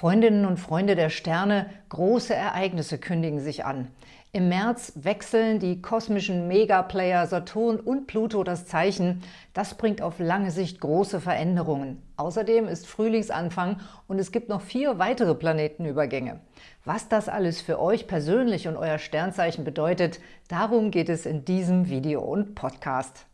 Freundinnen und Freunde der Sterne, große Ereignisse kündigen sich an. Im März wechseln die kosmischen Megaplayer Saturn und Pluto das Zeichen. Das bringt auf lange Sicht große Veränderungen. Außerdem ist Frühlingsanfang und es gibt noch vier weitere Planetenübergänge. Was das alles für euch persönlich und euer Sternzeichen bedeutet, darum geht es in diesem Video und Podcast.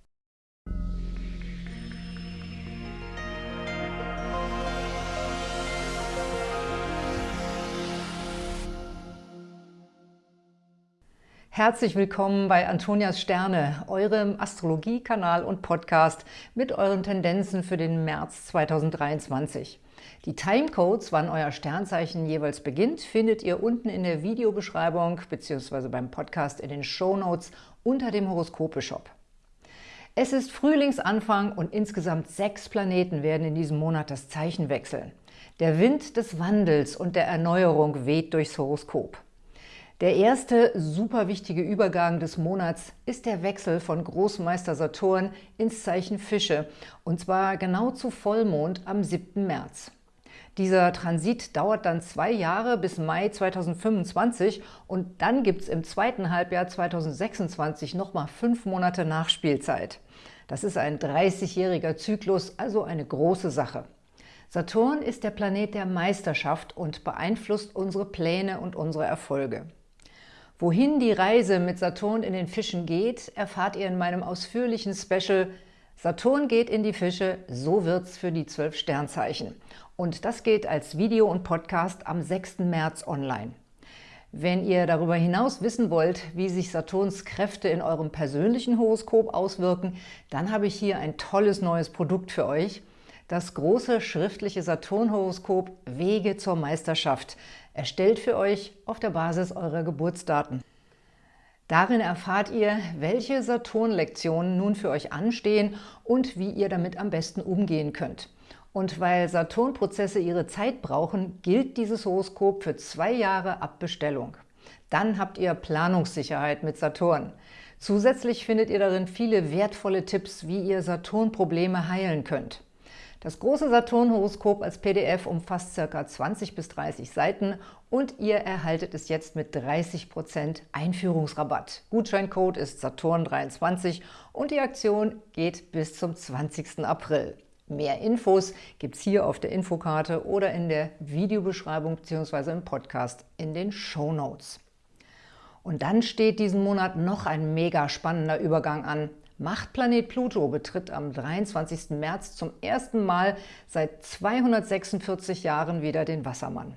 Herzlich willkommen bei Antonias Sterne, eurem Astrologie-Kanal und Podcast mit euren Tendenzen für den März 2023. Die Timecodes, wann euer Sternzeichen jeweils beginnt, findet ihr unten in der Videobeschreibung bzw. beim Podcast in den Shownotes unter dem Horoskope-Shop. Es ist Frühlingsanfang und insgesamt sechs Planeten werden in diesem Monat das Zeichen wechseln. Der Wind des Wandels und der Erneuerung weht durchs Horoskop. Der erste super wichtige Übergang des Monats ist der Wechsel von Großmeister Saturn ins Zeichen Fische, und zwar genau zu Vollmond am 7. März. Dieser Transit dauert dann zwei Jahre bis Mai 2025 und dann gibt es im zweiten Halbjahr 2026 nochmal fünf Monate Nachspielzeit. Das ist ein 30-jähriger Zyklus, also eine große Sache. Saturn ist der Planet der Meisterschaft und beeinflusst unsere Pläne und unsere Erfolge. Wohin die Reise mit Saturn in den Fischen geht, erfahrt ihr in meinem ausführlichen Special Saturn geht in die Fische, so wird's für die zwölf Sternzeichen. Und das geht als Video und Podcast am 6. März online. Wenn ihr darüber hinaus wissen wollt, wie sich Saturns Kräfte in eurem persönlichen Horoskop auswirken, dann habe ich hier ein tolles neues Produkt für euch – das große schriftliche Saturn-Horoskop Wege zur Meisterschaft, erstellt für euch auf der Basis eurer Geburtsdaten. Darin erfahrt ihr, welche Saturn-Lektionen nun für euch anstehen und wie ihr damit am besten umgehen könnt. Und weil Saturn-Prozesse ihre Zeit brauchen, gilt dieses Horoskop für zwei Jahre ab Bestellung. Dann habt ihr Planungssicherheit mit Saturn. Zusätzlich findet ihr darin viele wertvolle Tipps, wie ihr Saturn-Probleme heilen könnt. Das große Saturn-Horoskop als PDF umfasst ca. 20 bis 30 Seiten und ihr erhaltet es jetzt mit 30% Einführungsrabatt. Gutscheincode ist Saturn23 und die Aktion geht bis zum 20. April. Mehr Infos gibt es hier auf der Infokarte oder in der Videobeschreibung bzw. im Podcast in den Show Notes. Und dann steht diesen Monat noch ein mega spannender Übergang an. Machtplanet Pluto betritt am 23. März zum ersten Mal seit 246 Jahren wieder den Wassermann.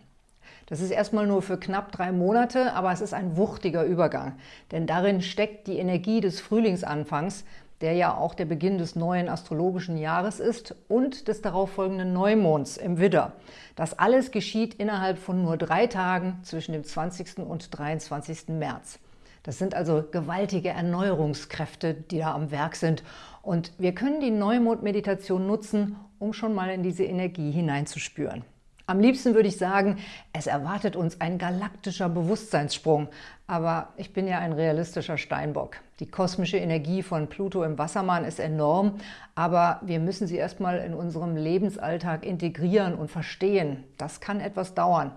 Das ist erstmal nur für knapp drei Monate, aber es ist ein wuchtiger Übergang, denn darin steckt die Energie des Frühlingsanfangs, der ja auch der Beginn des neuen astrologischen Jahres ist und des darauffolgenden Neumonds im Widder. Das alles geschieht innerhalb von nur drei Tagen zwischen dem 20. und 23. März. Das sind also gewaltige Erneuerungskräfte, die da am Werk sind. Und wir können die Neumond-Meditation nutzen, um schon mal in diese Energie hineinzuspüren. Am liebsten würde ich sagen, es erwartet uns ein galaktischer Bewusstseinssprung. Aber ich bin ja ein realistischer Steinbock. Die kosmische Energie von Pluto im Wassermann ist enorm, aber wir müssen sie erstmal in unserem Lebensalltag integrieren und verstehen. Das kann etwas dauern.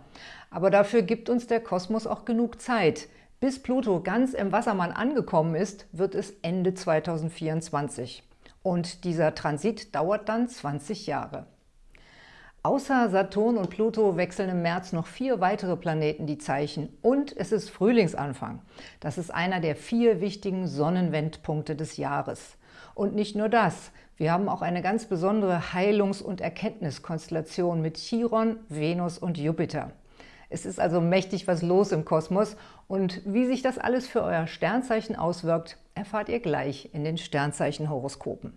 Aber dafür gibt uns der Kosmos auch genug Zeit – bis Pluto ganz im Wassermann angekommen ist, wird es Ende 2024. Und dieser Transit dauert dann 20 Jahre. Außer Saturn und Pluto wechseln im März noch vier weitere Planeten die Zeichen und es ist Frühlingsanfang. Das ist einer der vier wichtigen Sonnenwendpunkte des Jahres. Und nicht nur das, wir haben auch eine ganz besondere Heilungs- und Erkenntniskonstellation mit Chiron, Venus und Jupiter. Es ist also mächtig was los im Kosmos und wie sich das alles für euer Sternzeichen auswirkt, erfahrt ihr gleich in den Sternzeichenhoroskopen.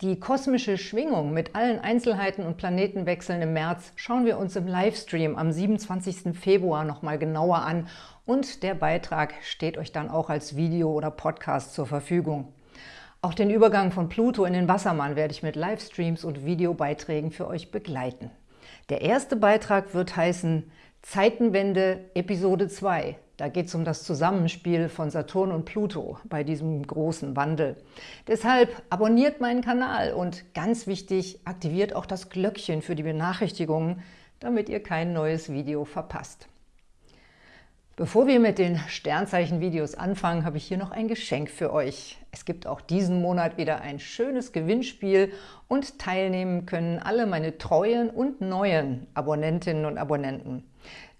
Die kosmische Schwingung mit allen Einzelheiten und Planetenwechseln im März schauen wir uns im Livestream am 27. Februar nochmal genauer an und der Beitrag steht euch dann auch als Video oder Podcast zur Verfügung. Auch den Übergang von Pluto in den Wassermann werde ich mit Livestreams und Videobeiträgen für euch begleiten. Der erste Beitrag wird heißen Zeitenwende Episode 2. Da geht es um das Zusammenspiel von Saturn und Pluto bei diesem großen Wandel. Deshalb abonniert meinen Kanal und ganz wichtig, aktiviert auch das Glöckchen für die Benachrichtigungen, damit ihr kein neues Video verpasst. Bevor wir mit den Sternzeichen-Videos anfangen, habe ich hier noch ein Geschenk für euch. Es gibt auch diesen Monat wieder ein schönes Gewinnspiel und teilnehmen können alle meine treuen und neuen Abonnentinnen und Abonnenten.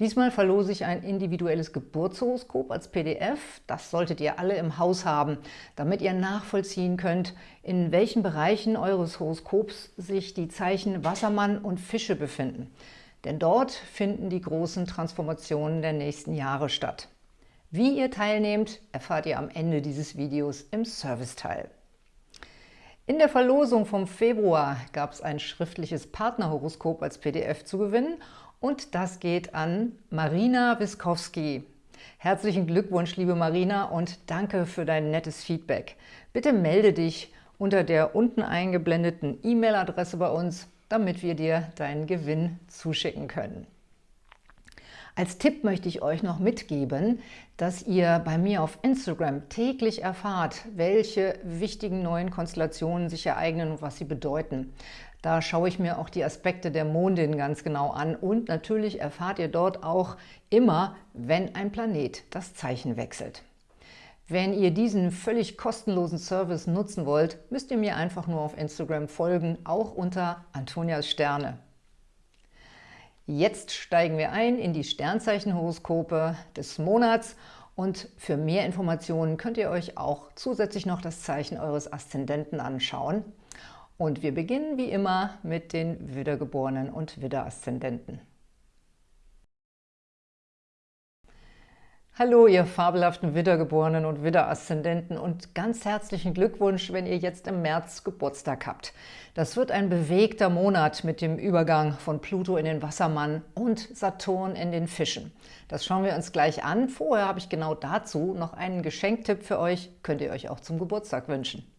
Diesmal verlose ich ein individuelles Geburtshoroskop als PDF. Das solltet ihr alle im Haus haben, damit ihr nachvollziehen könnt, in welchen Bereichen eures Horoskops sich die Zeichen Wassermann und Fische befinden. Denn dort finden die großen Transformationen der nächsten Jahre statt. Wie ihr teilnehmt, erfahrt ihr am Ende dieses Videos im Serviceteil. In der Verlosung vom Februar gab es ein schriftliches Partnerhoroskop als PDF zu gewinnen und das geht an Marina Wiskowski. Herzlichen Glückwunsch, liebe Marina, und danke für dein nettes Feedback. Bitte melde dich unter der unten eingeblendeten E-Mail-Adresse bei uns damit wir dir deinen Gewinn zuschicken können. Als Tipp möchte ich euch noch mitgeben, dass ihr bei mir auf Instagram täglich erfahrt, welche wichtigen neuen Konstellationen sich ereignen und was sie bedeuten. Da schaue ich mir auch die Aspekte der Mondin ganz genau an und natürlich erfahrt ihr dort auch immer, wenn ein Planet das Zeichen wechselt. Wenn ihr diesen völlig kostenlosen Service nutzen wollt, müsst ihr mir einfach nur auf Instagram folgen, auch unter Antonias Sterne. Jetzt steigen wir ein in die Sternzeichenhoroskope des Monats und für mehr Informationen könnt ihr euch auch zusätzlich noch das Zeichen eures Aszendenten anschauen. Und wir beginnen wie immer mit den Widdergeborenen und Widderaszendenten. Hallo, ihr fabelhaften Widdergeborenen und Widderaszendenten und ganz herzlichen Glückwunsch, wenn ihr jetzt im März Geburtstag habt. Das wird ein bewegter Monat mit dem Übergang von Pluto in den Wassermann und Saturn in den Fischen. Das schauen wir uns gleich an. Vorher habe ich genau dazu noch einen Geschenktipp für euch, könnt ihr euch auch zum Geburtstag wünschen.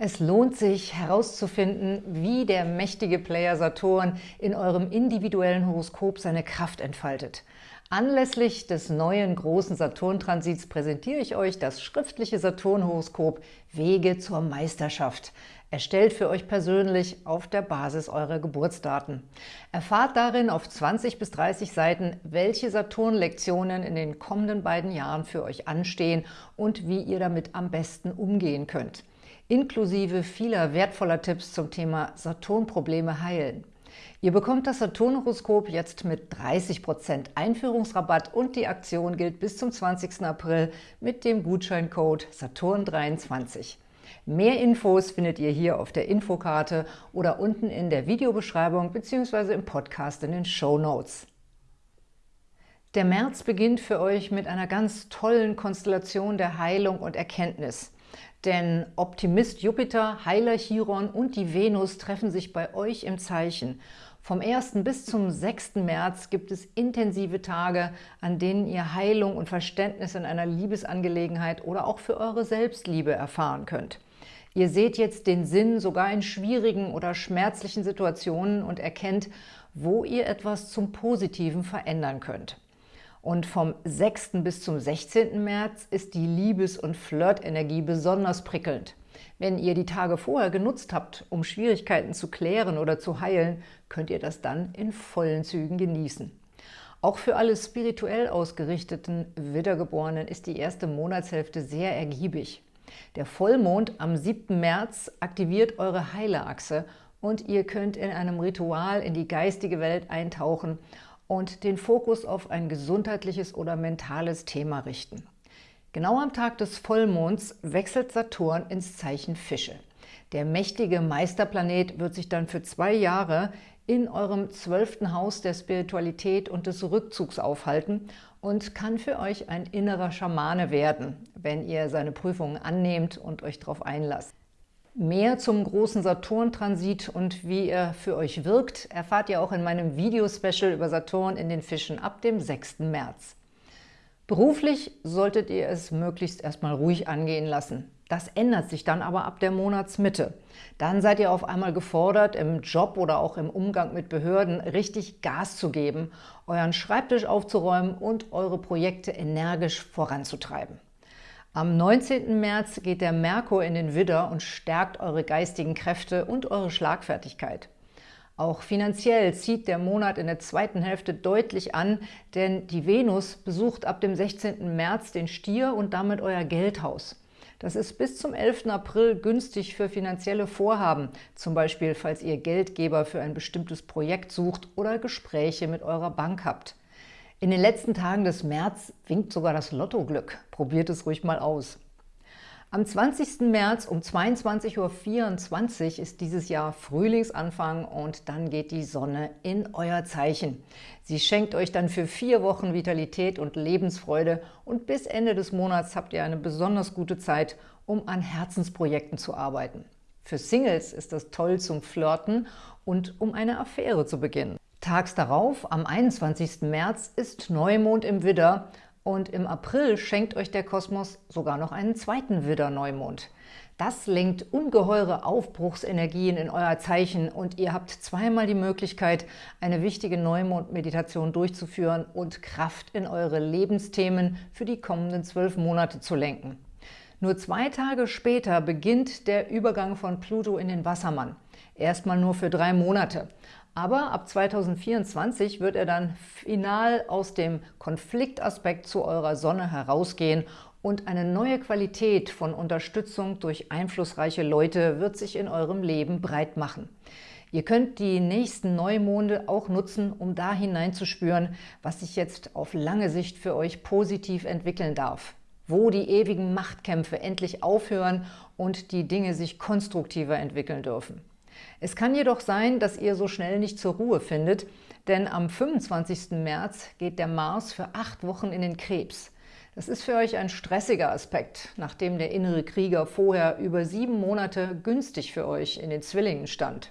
Es lohnt sich herauszufinden, wie der mächtige Player Saturn in eurem individuellen Horoskop seine Kraft entfaltet. Anlässlich des neuen großen Saturn-Transits präsentiere ich euch das schriftliche Saturn-Horoskop Wege zur Meisterschaft, erstellt für euch persönlich auf der Basis eurer Geburtsdaten. Erfahrt darin auf 20 bis 30 Seiten, welche Saturn-Lektionen in den kommenden beiden Jahren für euch anstehen und wie ihr damit am besten umgehen könnt, inklusive vieler wertvoller Tipps zum Thema Saturn-Probleme heilen. Ihr bekommt das Saturn-Horoskop jetzt mit 30% Einführungsrabatt und die Aktion gilt bis zum 20. April mit dem Gutscheincode Saturn23. Mehr Infos findet ihr hier auf der Infokarte oder unten in der Videobeschreibung bzw. im Podcast in den Show Notes. Der März beginnt für euch mit einer ganz tollen Konstellation der Heilung und Erkenntnis. Denn Optimist Jupiter, Heiler Chiron und die Venus treffen sich bei euch im Zeichen. Vom 1. bis zum 6. März gibt es intensive Tage, an denen ihr Heilung und Verständnis in einer Liebesangelegenheit oder auch für eure Selbstliebe erfahren könnt. Ihr seht jetzt den Sinn sogar in schwierigen oder schmerzlichen Situationen und erkennt, wo ihr etwas zum Positiven verändern könnt. Und vom 6. bis zum 16. März ist die Liebes- und Flirtenergie besonders prickelnd. Wenn ihr die Tage vorher genutzt habt, um Schwierigkeiten zu klären oder zu heilen, könnt ihr das dann in vollen Zügen genießen. Auch für alle spirituell ausgerichteten Widdergeborenen ist die erste Monatshälfte sehr ergiebig. Der Vollmond am 7. März aktiviert eure Heilerachse und ihr könnt in einem Ritual in die geistige Welt eintauchen und den Fokus auf ein gesundheitliches oder mentales Thema richten. Genau am Tag des Vollmonds wechselt Saturn ins Zeichen Fische. Der mächtige Meisterplanet wird sich dann für zwei Jahre in eurem zwölften Haus der Spiritualität und des Rückzugs aufhalten und kann für euch ein innerer Schamane werden, wenn ihr seine Prüfungen annehmt und euch darauf einlasst. Mehr zum großen Saturn-Transit und wie er für euch wirkt, erfahrt ihr auch in meinem Video-Special über Saturn in den Fischen ab dem 6. März. Beruflich solltet ihr es möglichst erstmal ruhig angehen lassen. Das ändert sich dann aber ab der Monatsmitte. Dann seid ihr auf einmal gefordert, im Job oder auch im Umgang mit Behörden richtig Gas zu geben, euren Schreibtisch aufzuräumen und eure Projekte energisch voranzutreiben. Am 19. März geht der Merkur in den Widder und stärkt eure geistigen Kräfte und eure Schlagfertigkeit. Auch finanziell zieht der Monat in der zweiten Hälfte deutlich an, denn die Venus besucht ab dem 16. März den Stier und damit euer Geldhaus. Das ist bis zum 11. April günstig für finanzielle Vorhaben, zum Beispiel falls ihr Geldgeber für ein bestimmtes Projekt sucht oder Gespräche mit eurer Bank habt. In den letzten Tagen des März winkt sogar das Lottoglück. Probiert es ruhig mal aus. Am 20. März um 22.24 Uhr ist dieses Jahr Frühlingsanfang und dann geht die Sonne in euer Zeichen. Sie schenkt euch dann für vier Wochen Vitalität und Lebensfreude und bis Ende des Monats habt ihr eine besonders gute Zeit, um an Herzensprojekten zu arbeiten. Für Singles ist das toll zum Flirten und um eine Affäre zu beginnen. Tags darauf, am 21. März, ist Neumond im Widder und im April schenkt euch der Kosmos sogar noch einen zweiten Widder-Neumond. Das lenkt ungeheure Aufbruchsenergien in euer Zeichen und ihr habt zweimal die Möglichkeit, eine wichtige Neumond-Meditation durchzuführen und Kraft in eure Lebensthemen für die kommenden zwölf Monate zu lenken. Nur zwei Tage später beginnt der Übergang von Pluto in den Wassermann. Erstmal nur für drei Monate. Aber ab 2024 wird er dann final aus dem Konfliktaspekt zu eurer Sonne herausgehen und eine neue Qualität von Unterstützung durch einflussreiche Leute wird sich in eurem Leben breit machen. Ihr könnt die nächsten Neumonde auch nutzen, um da hineinzuspüren, was sich jetzt auf lange Sicht für euch positiv entwickeln darf. Wo die ewigen Machtkämpfe endlich aufhören und die Dinge sich konstruktiver entwickeln dürfen. Es kann jedoch sein, dass ihr so schnell nicht zur Ruhe findet, denn am 25. März geht der Mars für acht Wochen in den Krebs. Das ist für euch ein stressiger Aspekt, nachdem der innere Krieger vorher über sieben Monate günstig für euch in den Zwillingen stand.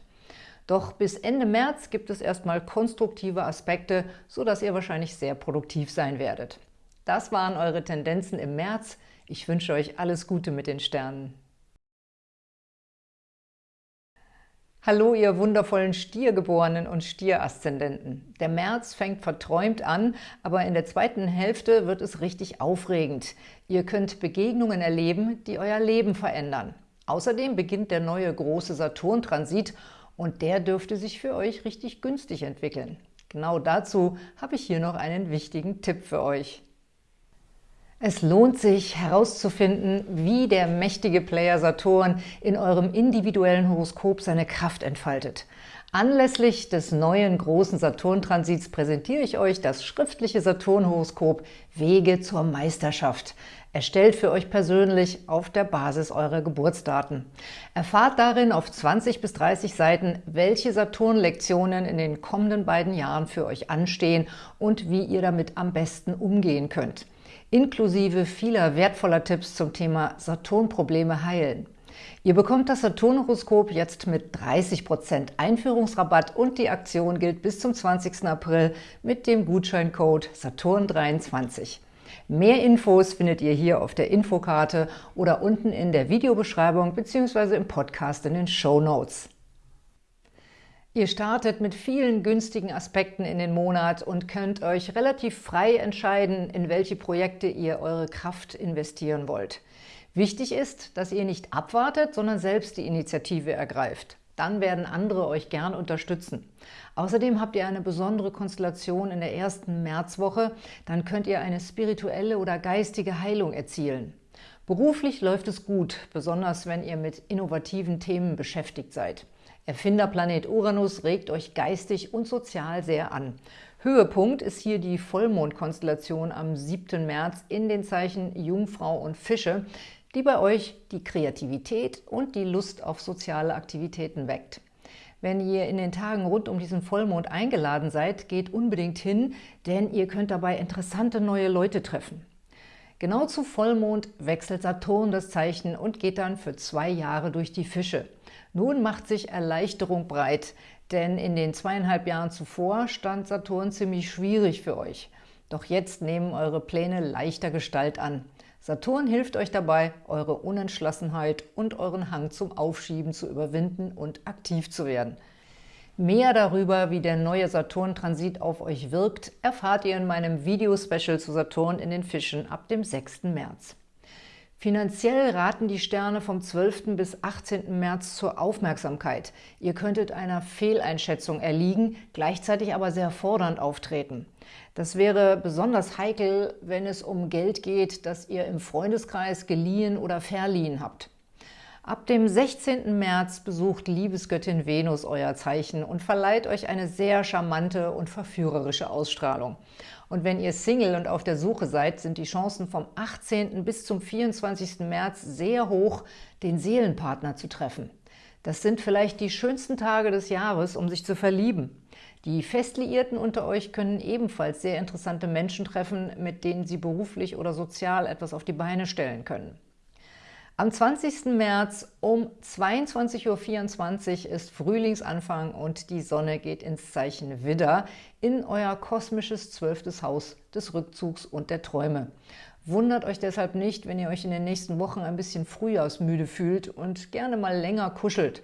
Doch bis Ende März gibt es erstmal konstruktive Aspekte, sodass ihr wahrscheinlich sehr produktiv sein werdet. Das waren eure Tendenzen im März. Ich wünsche euch alles Gute mit den Sternen. Hallo, ihr wundervollen Stiergeborenen und Stieraszendenten. Der März fängt verträumt an, aber in der zweiten Hälfte wird es richtig aufregend. Ihr könnt Begegnungen erleben, die euer Leben verändern. Außerdem beginnt der neue große Saturn-Transit und der dürfte sich für euch richtig günstig entwickeln. Genau dazu habe ich hier noch einen wichtigen Tipp für euch. Es lohnt sich herauszufinden, wie der mächtige Player Saturn in eurem individuellen Horoskop seine Kraft entfaltet. Anlässlich des neuen großen Saturn-Transits präsentiere ich euch das schriftliche Saturn-Horoskop Wege zur Meisterschaft, erstellt für euch persönlich auf der Basis eurer Geburtsdaten. Erfahrt darin auf 20 bis 30 Seiten, welche Saturn-Lektionen in den kommenden beiden Jahren für euch anstehen und wie ihr damit am besten umgehen könnt inklusive vieler wertvoller Tipps zum Thema Saturn-Probleme heilen. Ihr bekommt das Saturn-Horoskop jetzt mit 30% Einführungsrabatt und die Aktion gilt bis zum 20. April mit dem Gutscheincode Saturn23. Mehr Infos findet ihr hier auf der Infokarte oder unten in der Videobeschreibung bzw. im Podcast in den Show Notes. Ihr startet mit vielen günstigen Aspekten in den Monat und könnt euch relativ frei entscheiden, in welche Projekte ihr eure Kraft investieren wollt. Wichtig ist, dass ihr nicht abwartet, sondern selbst die Initiative ergreift. Dann werden andere euch gern unterstützen. Außerdem habt ihr eine besondere Konstellation in der ersten Märzwoche, dann könnt ihr eine spirituelle oder geistige Heilung erzielen. Beruflich läuft es gut, besonders wenn ihr mit innovativen Themen beschäftigt seid. Erfinderplanet Uranus regt euch geistig und sozial sehr an. Höhepunkt ist hier die Vollmondkonstellation am 7. März in den Zeichen Jungfrau und Fische, die bei euch die Kreativität und die Lust auf soziale Aktivitäten weckt. Wenn ihr in den Tagen rund um diesen Vollmond eingeladen seid, geht unbedingt hin, denn ihr könnt dabei interessante neue Leute treffen. Genau zu Vollmond wechselt Saturn das Zeichen und geht dann für zwei Jahre durch die Fische. Nun macht sich Erleichterung breit, denn in den zweieinhalb Jahren zuvor stand Saturn ziemlich schwierig für euch. Doch jetzt nehmen eure Pläne leichter Gestalt an. Saturn hilft euch dabei, eure Unentschlossenheit und euren Hang zum Aufschieben zu überwinden und aktiv zu werden. Mehr darüber, wie der neue Saturn-Transit auf euch wirkt, erfahrt ihr in meinem Video-Special zu Saturn in den Fischen ab dem 6. März. Finanziell raten die Sterne vom 12. bis 18. März zur Aufmerksamkeit. Ihr könntet einer Fehleinschätzung erliegen, gleichzeitig aber sehr fordernd auftreten. Das wäre besonders heikel, wenn es um Geld geht, das ihr im Freundeskreis geliehen oder verliehen habt. Ab dem 16. März besucht Liebesgöttin Venus euer Zeichen und verleiht euch eine sehr charmante und verführerische Ausstrahlung. Und wenn ihr Single und auf der Suche seid, sind die Chancen vom 18. bis zum 24. März sehr hoch, den Seelenpartner zu treffen. Das sind vielleicht die schönsten Tage des Jahres, um sich zu verlieben. Die Festliierten unter euch können ebenfalls sehr interessante Menschen treffen, mit denen sie beruflich oder sozial etwas auf die Beine stellen können. Am 20. März um 22.24 Uhr ist Frühlingsanfang und die Sonne geht ins Zeichen Widder in euer kosmisches zwölftes Haus des Rückzugs und der Träume. Wundert euch deshalb nicht, wenn ihr euch in den nächsten Wochen ein bisschen frühjahrsmüde fühlt und gerne mal länger kuschelt.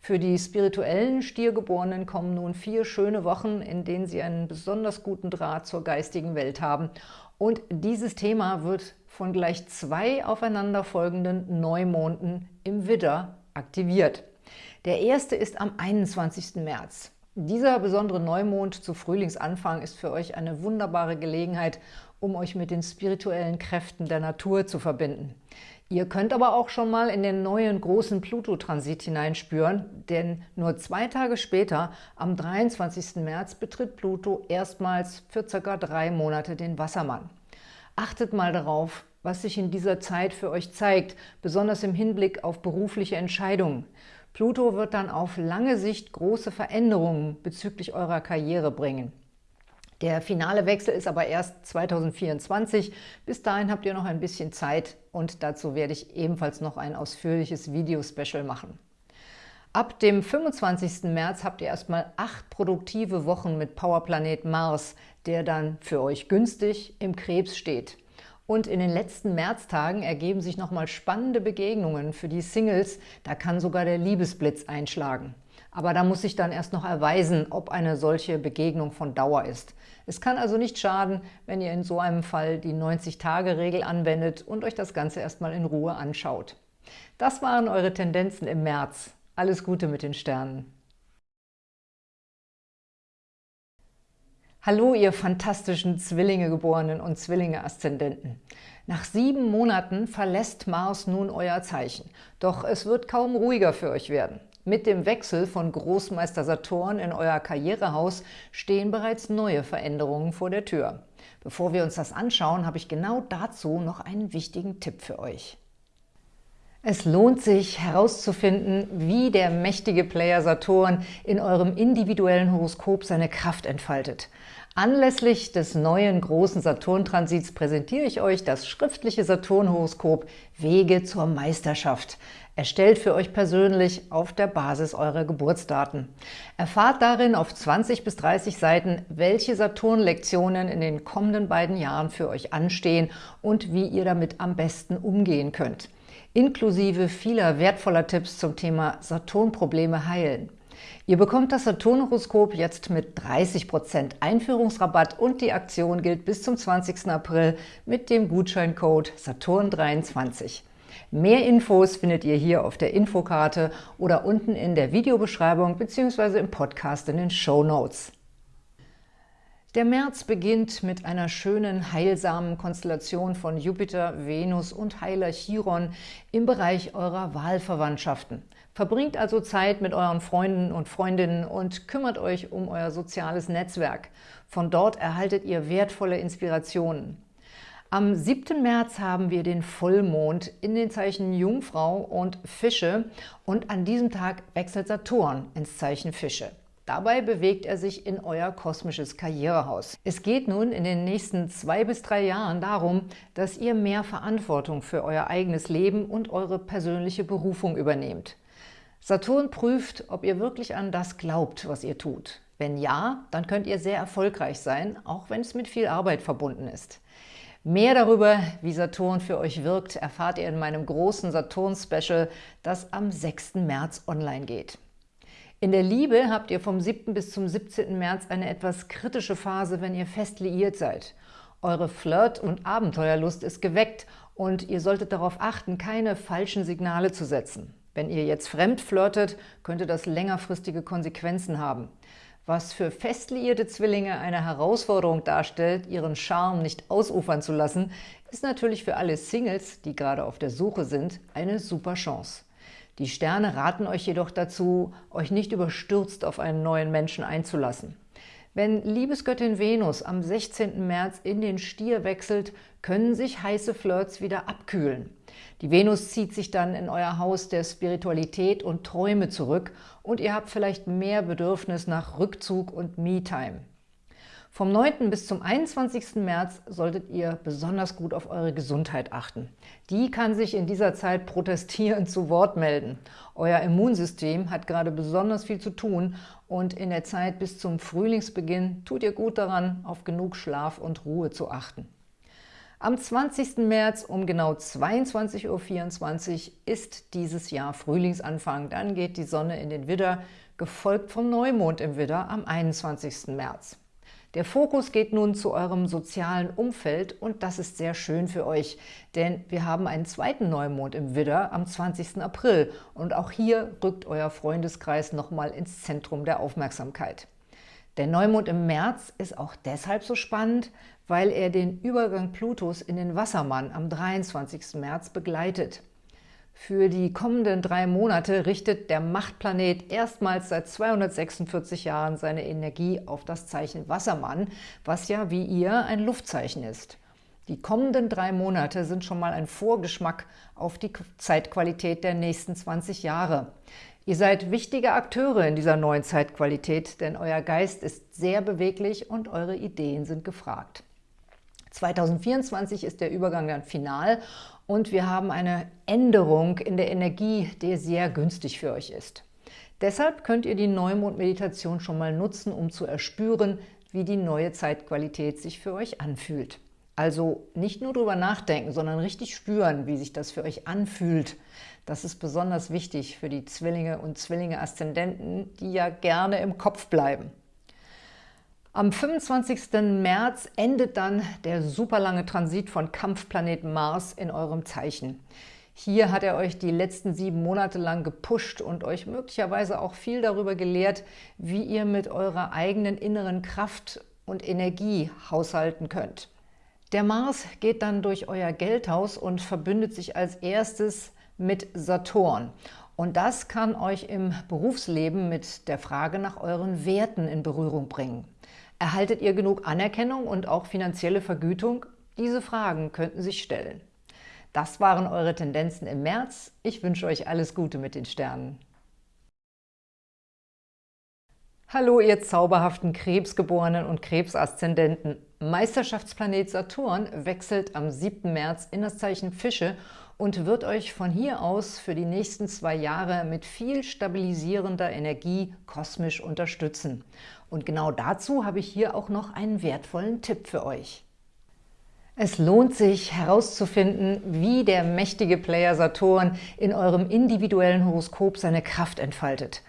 Für die spirituellen Stiergeborenen kommen nun vier schöne Wochen, in denen sie einen besonders guten Draht zur geistigen Welt haben. Und dieses Thema wird von gleich zwei aufeinanderfolgenden Neumonden im Widder aktiviert. Der erste ist am 21. März. Dieser besondere Neumond zu Frühlingsanfang ist für euch eine wunderbare Gelegenheit, um euch mit den spirituellen Kräften der Natur zu verbinden. Ihr könnt aber auch schon mal in den neuen großen Pluto-Transit hineinspüren, denn nur zwei Tage später, am 23. März, betritt Pluto erstmals für circa drei Monate den Wassermann. Achtet mal darauf, was sich in dieser Zeit für euch zeigt, besonders im Hinblick auf berufliche Entscheidungen. Pluto wird dann auf lange Sicht große Veränderungen bezüglich eurer Karriere bringen. Der finale Wechsel ist aber erst 2024. Bis dahin habt ihr noch ein bisschen Zeit und dazu werde ich ebenfalls noch ein ausführliches Video-Special machen. Ab dem 25. März habt ihr erstmal acht produktive Wochen mit Powerplanet Mars, der dann für euch günstig im Krebs steht. Und in den letzten Märztagen ergeben sich nochmal spannende Begegnungen für die Singles. Da kann sogar der Liebesblitz einschlagen. Aber da muss sich dann erst noch erweisen, ob eine solche Begegnung von Dauer ist. Es kann also nicht schaden, wenn ihr in so einem Fall die 90-Tage-Regel anwendet und euch das Ganze erstmal in Ruhe anschaut. Das waren eure Tendenzen im März. Alles Gute mit den Sternen. Hallo, ihr fantastischen Zwillinge-Geborenen und Zwillinge-Aszendenten. Nach sieben Monaten verlässt Mars nun euer Zeichen. Doch es wird kaum ruhiger für euch werden. Mit dem Wechsel von Großmeister Saturn in euer Karrierehaus stehen bereits neue Veränderungen vor der Tür. Bevor wir uns das anschauen, habe ich genau dazu noch einen wichtigen Tipp für euch. Es lohnt sich herauszufinden, wie der mächtige Player Saturn in eurem individuellen Horoskop seine Kraft entfaltet. Anlässlich des neuen großen Saturn-Transits präsentiere ich euch das schriftliche Saturn-Horoskop Wege zur Meisterschaft, erstellt für euch persönlich auf der Basis eurer Geburtsdaten. Erfahrt darin auf 20 bis 30 Seiten, welche Saturn-Lektionen in den kommenden beiden Jahren für euch anstehen und wie ihr damit am besten umgehen könnt inklusive vieler wertvoller Tipps zum Thema Saturn-Probleme heilen. Ihr bekommt das Saturn-Horoskop jetzt mit 30% Einführungsrabatt und die Aktion gilt bis zum 20. April mit dem Gutscheincode Saturn23. Mehr Infos findet ihr hier auf der Infokarte oder unten in der Videobeschreibung bzw. im Podcast in den Show Notes. Der März beginnt mit einer schönen, heilsamen Konstellation von Jupiter, Venus und Heiler Chiron im Bereich eurer Wahlverwandtschaften. Verbringt also Zeit mit euren Freunden und Freundinnen und kümmert euch um euer soziales Netzwerk. Von dort erhaltet ihr wertvolle Inspirationen. Am 7. März haben wir den Vollmond in den Zeichen Jungfrau und Fische und an diesem Tag wechselt Saturn ins Zeichen Fische. Dabei bewegt er sich in euer kosmisches Karrierehaus. Es geht nun in den nächsten zwei bis drei Jahren darum, dass ihr mehr Verantwortung für euer eigenes Leben und eure persönliche Berufung übernehmt. Saturn prüft, ob ihr wirklich an das glaubt, was ihr tut. Wenn ja, dann könnt ihr sehr erfolgreich sein, auch wenn es mit viel Arbeit verbunden ist. Mehr darüber, wie Saturn für euch wirkt, erfahrt ihr in meinem großen Saturn-Special, das am 6. März online geht. In der Liebe habt ihr vom 7. bis zum 17. März eine etwas kritische Phase, wenn ihr fest liiert seid. Eure Flirt- und Abenteuerlust ist geweckt und ihr solltet darauf achten, keine falschen Signale zu setzen. Wenn ihr jetzt fremd flirtet, könnte das längerfristige Konsequenzen haben. Was für fest liierte Zwillinge eine Herausforderung darstellt, ihren Charme nicht ausufern zu lassen, ist natürlich für alle Singles, die gerade auf der Suche sind, eine super Chance. Die Sterne raten euch jedoch dazu, euch nicht überstürzt auf einen neuen Menschen einzulassen. Wenn Liebesgöttin Venus am 16. März in den Stier wechselt, können sich heiße Flirts wieder abkühlen. Die Venus zieht sich dann in euer Haus der Spiritualität und Träume zurück und ihr habt vielleicht mehr Bedürfnis nach Rückzug und Me-Time. Vom 9. bis zum 21. März solltet ihr besonders gut auf eure Gesundheit achten. Die kann sich in dieser Zeit protestierend zu Wort melden. Euer Immunsystem hat gerade besonders viel zu tun und in der Zeit bis zum Frühlingsbeginn tut ihr gut daran, auf genug Schlaf und Ruhe zu achten. Am 20. März um genau 22.24 Uhr ist dieses Jahr Frühlingsanfang. Dann geht die Sonne in den Widder, gefolgt vom Neumond im Widder am 21. März. Der Fokus geht nun zu eurem sozialen Umfeld und das ist sehr schön für euch, denn wir haben einen zweiten Neumond im Widder am 20. April und auch hier rückt euer Freundeskreis nochmal ins Zentrum der Aufmerksamkeit. Der Neumond im März ist auch deshalb so spannend, weil er den Übergang Plutos in den Wassermann am 23. März begleitet. Für die kommenden drei Monate richtet der Machtplanet erstmals seit 246 Jahren seine Energie auf das Zeichen Wassermann, was ja wie ihr ein Luftzeichen ist. Die kommenden drei Monate sind schon mal ein Vorgeschmack auf die Zeitqualität der nächsten 20 Jahre. Ihr seid wichtige Akteure in dieser neuen Zeitqualität, denn euer Geist ist sehr beweglich und eure Ideen sind gefragt. 2024 ist der Übergang dann final und wir haben eine Änderung in der Energie, die sehr günstig für euch ist. Deshalb könnt ihr die Neumond-Meditation schon mal nutzen, um zu erspüren, wie die neue Zeitqualität sich für euch anfühlt. Also nicht nur drüber nachdenken, sondern richtig spüren, wie sich das für euch anfühlt. Das ist besonders wichtig für die Zwillinge und Zwillinge-Aszendenten, die ja gerne im Kopf bleiben. Am 25. März endet dann der superlange Transit von Kampfplanet Mars in eurem Zeichen. Hier hat er euch die letzten sieben Monate lang gepusht und euch möglicherweise auch viel darüber gelehrt, wie ihr mit eurer eigenen inneren Kraft und Energie haushalten könnt. Der Mars geht dann durch euer Geldhaus und verbündet sich als erstes mit Saturn. Und das kann euch im Berufsleben mit der Frage nach euren Werten in Berührung bringen. Erhaltet ihr genug Anerkennung und auch finanzielle Vergütung? Diese Fragen könnten sich stellen. Das waren eure Tendenzen im März. Ich wünsche euch alles Gute mit den Sternen. Hallo, ihr zauberhaften Krebsgeborenen und Krebsaszendenten. Meisterschaftsplanet Saturn wechselt am 7. März in das Zeichen Fische und wird euch von hier aus für die nächsten zwei Jahre mit viel stabilisierender Energie kosmisch unterstützen. Und genau dazu habe ich hier auch noch einen wertvollen Tipp für euch. Es lohnt sich herauszufinden, wie der mächtige Player Saturn in eurem individuellen Horoskop seine Kraft entfaltet.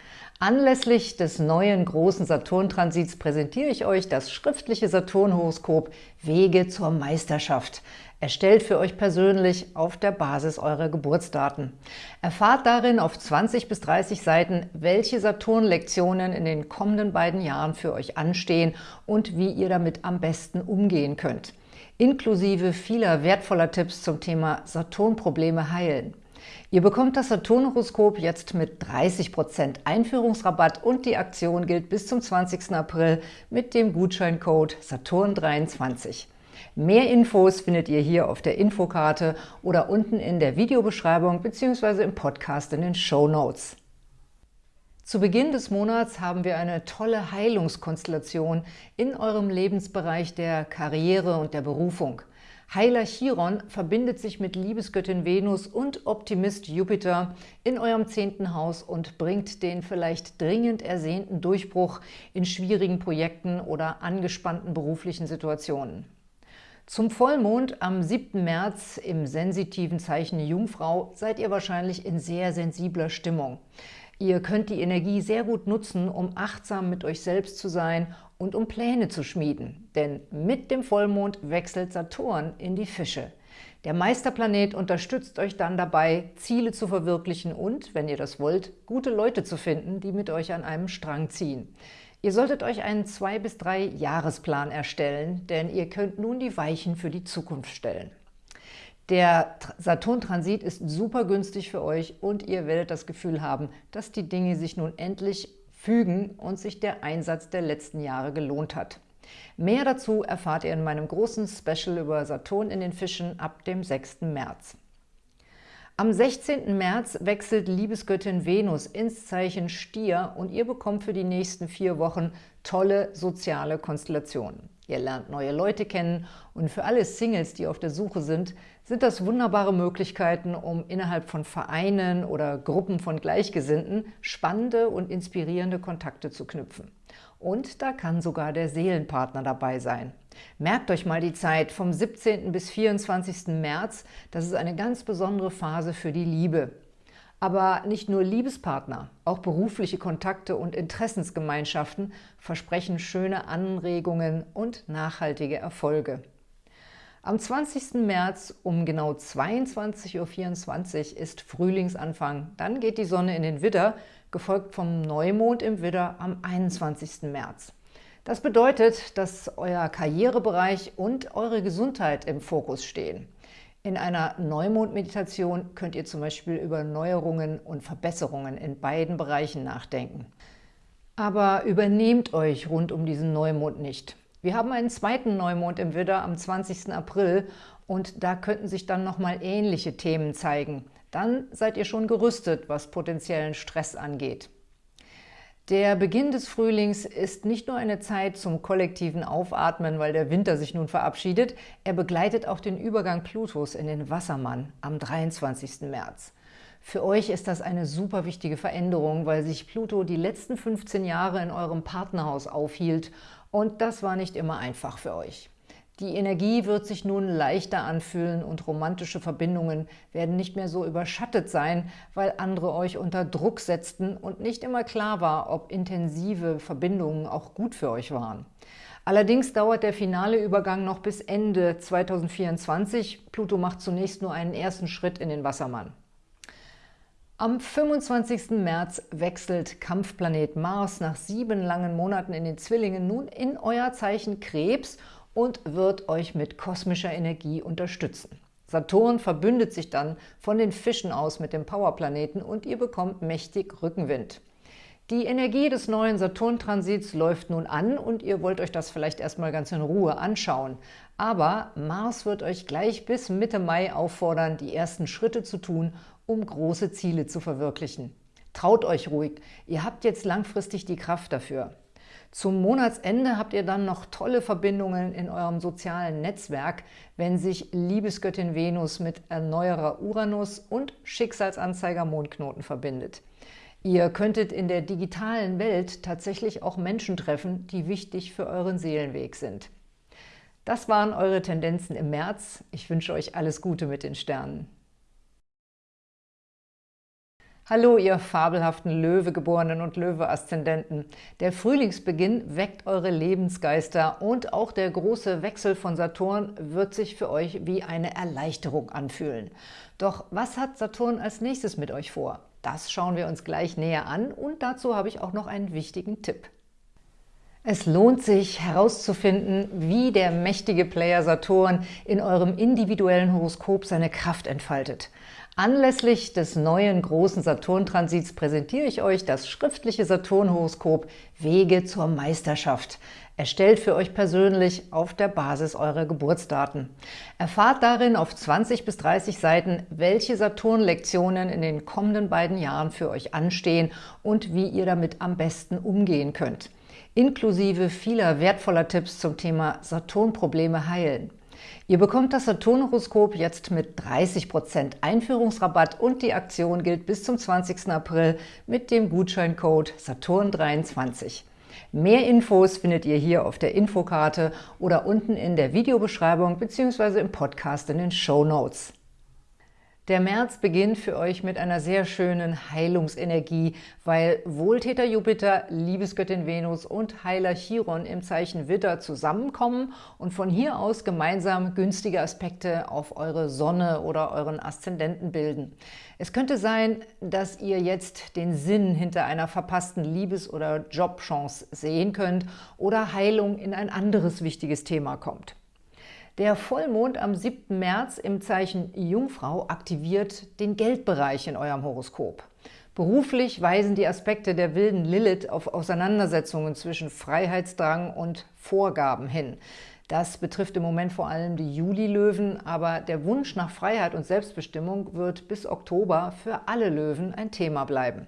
Anlässlich des neuen großen Saturn-Transits präsentiere ich euch das schriftliche Saturn-Horoskop Wege zur Meisterschaft, erstellt für euch persönlich auf der Basis eurer Geburtsdaten. Erfahrt darin auf 20 bis 30 Seiten, welche Saturn-Lektionen in den kommenden beiden Jahren für euch anstehen und wie ihr damit am besten umgehen könnt, inklusive vieler wertvoller Tipps zum Thema Saturn-Probleme heilen. Ihr bekommt das Saturn-Horoskop jetzt mit 30% Einführungsrabatt und die Aktion gilt bis zum 20. April mit dem Gutscheincode Saturn23. Mehr Infos findet ihr hier auf der Infokarte oder unten in der Videobeschreibung bzw. im Podcast in den Show Notes. Zu Beginn des Monats haben wir eine tolle Heilungskonstellation in eurem Lebensbereich der Karriere und der Berufung. Heiler Chiron verbindet sich mit Liebesgöttin Venus und Optimist Jupiter in eurem zehnten Haus und bringt den vielleicht dringend ersehnten Durchbruch in schwierigen Projekten oder angespannten beruflichen Situationen. Zum Vollmond am 7. März im sensitiven Zeichen Jungfrau seid ihr wahrscheinlich in sehr sensibler Stimmung. Ihr könnt die Energie sehr gut nutzen, um achtsam mit euch selbst zu sein und um Pläne zu schmieden. Denn mit dem Vollmond wechselt Saturn in die Fische. Der Meisterplanet unterstützt euch dann dabei, Ziele zu verwirklichen und, wenn ihr das wollt, gute Leute zu finden, die mit euch an einem Strang ziehen. Ihr solltet euch einen zwei bis drei Jahresplan erstellen, denn ihr könnt nun die Weichen für die Zukunft stellen. Der Saturn-Transit ist super günstig für euch und ihr werdet das Gefühl haben, dass die Dinge sich nun endlich fügen und sich der Einsatz der letzten Jahre gelohnt hat. Mehr dazu erfahrt ihr in meinem großen Special über Saturn in den Fischen ab dem 6. März. Am 16. März wechselt Liebesgöttin Venus ins Zeichen Stier und ihr bekommt für die nächsten vier Wochen tolle soziale Konstellationen. Ihr lernt neue Leute kennen und für alle Singles, die auf der Suche sind, sind das wunderbare Möglichkeiten, um innerhalb von Vereinen oder Gruppen von Gleichgesinnten spannende und inspirierende Kontakte zu knüpfen. Und da kann sogar der Seelenpartner dabei sein. Merkt euch mal die Zeit vom 17. bis 24. März. Das ist eine ganz besondere Phase für die Liebe. Aber nicht nur Liebespartner, auch berufliche Kontakte und Interessensgemeinschaften versprechen schöne Anregungen und nachhaltige Erfolge. Am 20. März um genau 22.24 Uhr ist Frühlingsanfang. Dann geht die Sonne in den Widder, gefolgt vom Neumond im Widder am 21. März. Das bedeutet, dass euer Karrierebereich und eure Gesundheit im Fokus stehen. In einer Neumond-Meditation könnt ihr zum Beispiel über Neuerungen und Verbesserungen in beiden Bereichen nachdenken. Aber übernehmt euch rund um diesen Neumond nicht. Wir haben einen zweiten Neumond im Widder am 20. April und da könnten sich dann nochmal ähnliche Themen zeigen. Dann seid ihr schon gerüstet, was potenziellen Stress angeht. Der Beginn des Frühlings ist nicht nur eine Zeit zum kollektiven Aufatmen, weil der Winter sich nun verabschiedet, er begleitet auch den Übergang Plutos in den Wassermann am 23. März. Für euch ist das eine super wichtige Veränderung, weil sich Pluto die letzten 15 Jahre in eurem Partnerhaus aufhielt und das war nicht immer einfach für euch. Die Energie wird sich nun leichter anfühlen und romantische Verbindungen werden nicht mehr so überschattet sein, weil andere euch unter Druck setzten und nicht immer klar war, ob intensive Verbindungen auch gut für euch waren. Allerdings dauert der finale Übergang noch bis Ende 2024. Pluto macht zunächst nur einen ersten Schritt in den Wassermann. Am 25. März wechselt Kampfplanet Mars nach sieben langen Monaten in den Zwillingen nun in euer Zeichen Krebs und wird euch mit kosmischer Energie unterstützen. Saturn verbündet sich dann von den Fischen aus mit dem Powerplaneten und ihr bekommt mächtig Rückenwind. Die Energie des neuen Saturn-Transits läuft nun an und ihr wollt euch das vielleicht erstmal ganz in Ruhe anschauen. Aber Mars wird euch gleich bis Mitte Mai auffordern, die ersten Schritte zu tun, um große Ziele zu verwirklichen. Traut euch ruhig, ihr habt jetzt langfristig die Kraft dafür. Zum Monatsende habt ihr dann noch tolle Verbindungen in eurem sozialen Netzwerk, wenn sich Liebesgöttin Venus mit Erneuerer Uranus und Schicksalsanzeiger Mondknoten verbindet. Ihr könntet in der digitalen Welt tatsächlich auch Menschen treffen, die wichtig für euren Seelenweg sind. Das waren eure Tendenzen im März. Ich wünsche euch alles Gute mit den Sternen. Hallo, ihr fabelhaften Löwegeborenen und Löwe-Aszendenten. Der Frühlingsbeginn weckt eure Lebensgeister und auch der große Wechsel von Saturn wird sich für euch wie eine Erleichterung anfühlen. Doch was hat Saturn als nächstes mit euch vor? Das schauen wir uns gleich näher an und dazu habe ich auch noch einen wichtigen Tipp. Es lohnt sich herauszufinden, wie der mächtige Player Saturn in eurem individuellen Horoskop seine Kraft entfaltet. Anlässlich des neuen großen Saturn-Transits präsentiere ich euch das schriftliche Saturn-Horoskop Wege zur Meisterschaft, erstellt für euch persönlich auf der Basis eurer Geburtsdaten. Erfahrt darin auf 20 bis 30 Seiten, welche Saturn-Lektionen in den kommenden beiden Jahren für euch anstehen und wie ihr damit am besten umgehen könnt, inklusive vieler wertvoller Tipps zum Thema Saturn-Probleme heilen. Ihr bekommt das Saturn-Horoskop jetzt mit 30% Einführungsrabatt und die Aktion gilt bis zum 20. April mit dem Gutscheincode Saturn23. Mehr Infos findet ihr hier auf der Infokarte oder unten in der Videobeschreibung bzw. im Podcast in den Show Notes. Der März beginnt für euch mit einer sehr schönen Heilungsenergie, weil Wohltäter Jupiter, Liebesgöttin Venus und Heiler Chiron im Zeichen Witter zusammenkommen und von hier aus gemeinsam günstige Aspekte auf eure Sonne oder euren Aszendenten bilden. Es könnte sein, dass ihr jetzt den Sinn hinter einer verpassten Liebes- oder Jobchance sehen könnt oder Heilung in ein anderes wichtiges Thema kommt. Der Vollmond am 7. März im Zeichen Jungfrau aktiviert den Geldbereich in eurem Horoskop. Beruflich weisen die Aspekte der wilden Lilith auf Auseinandersetzungen zwischen Freiheitsdrang und Vorgaben hin. Das betrifft im Moment vor allem die Juli-Löwen, aber der Wunsch nach Freiheit und Selbstbestimmung wird bis Oktober für alle Löwen ein Thema bleiben.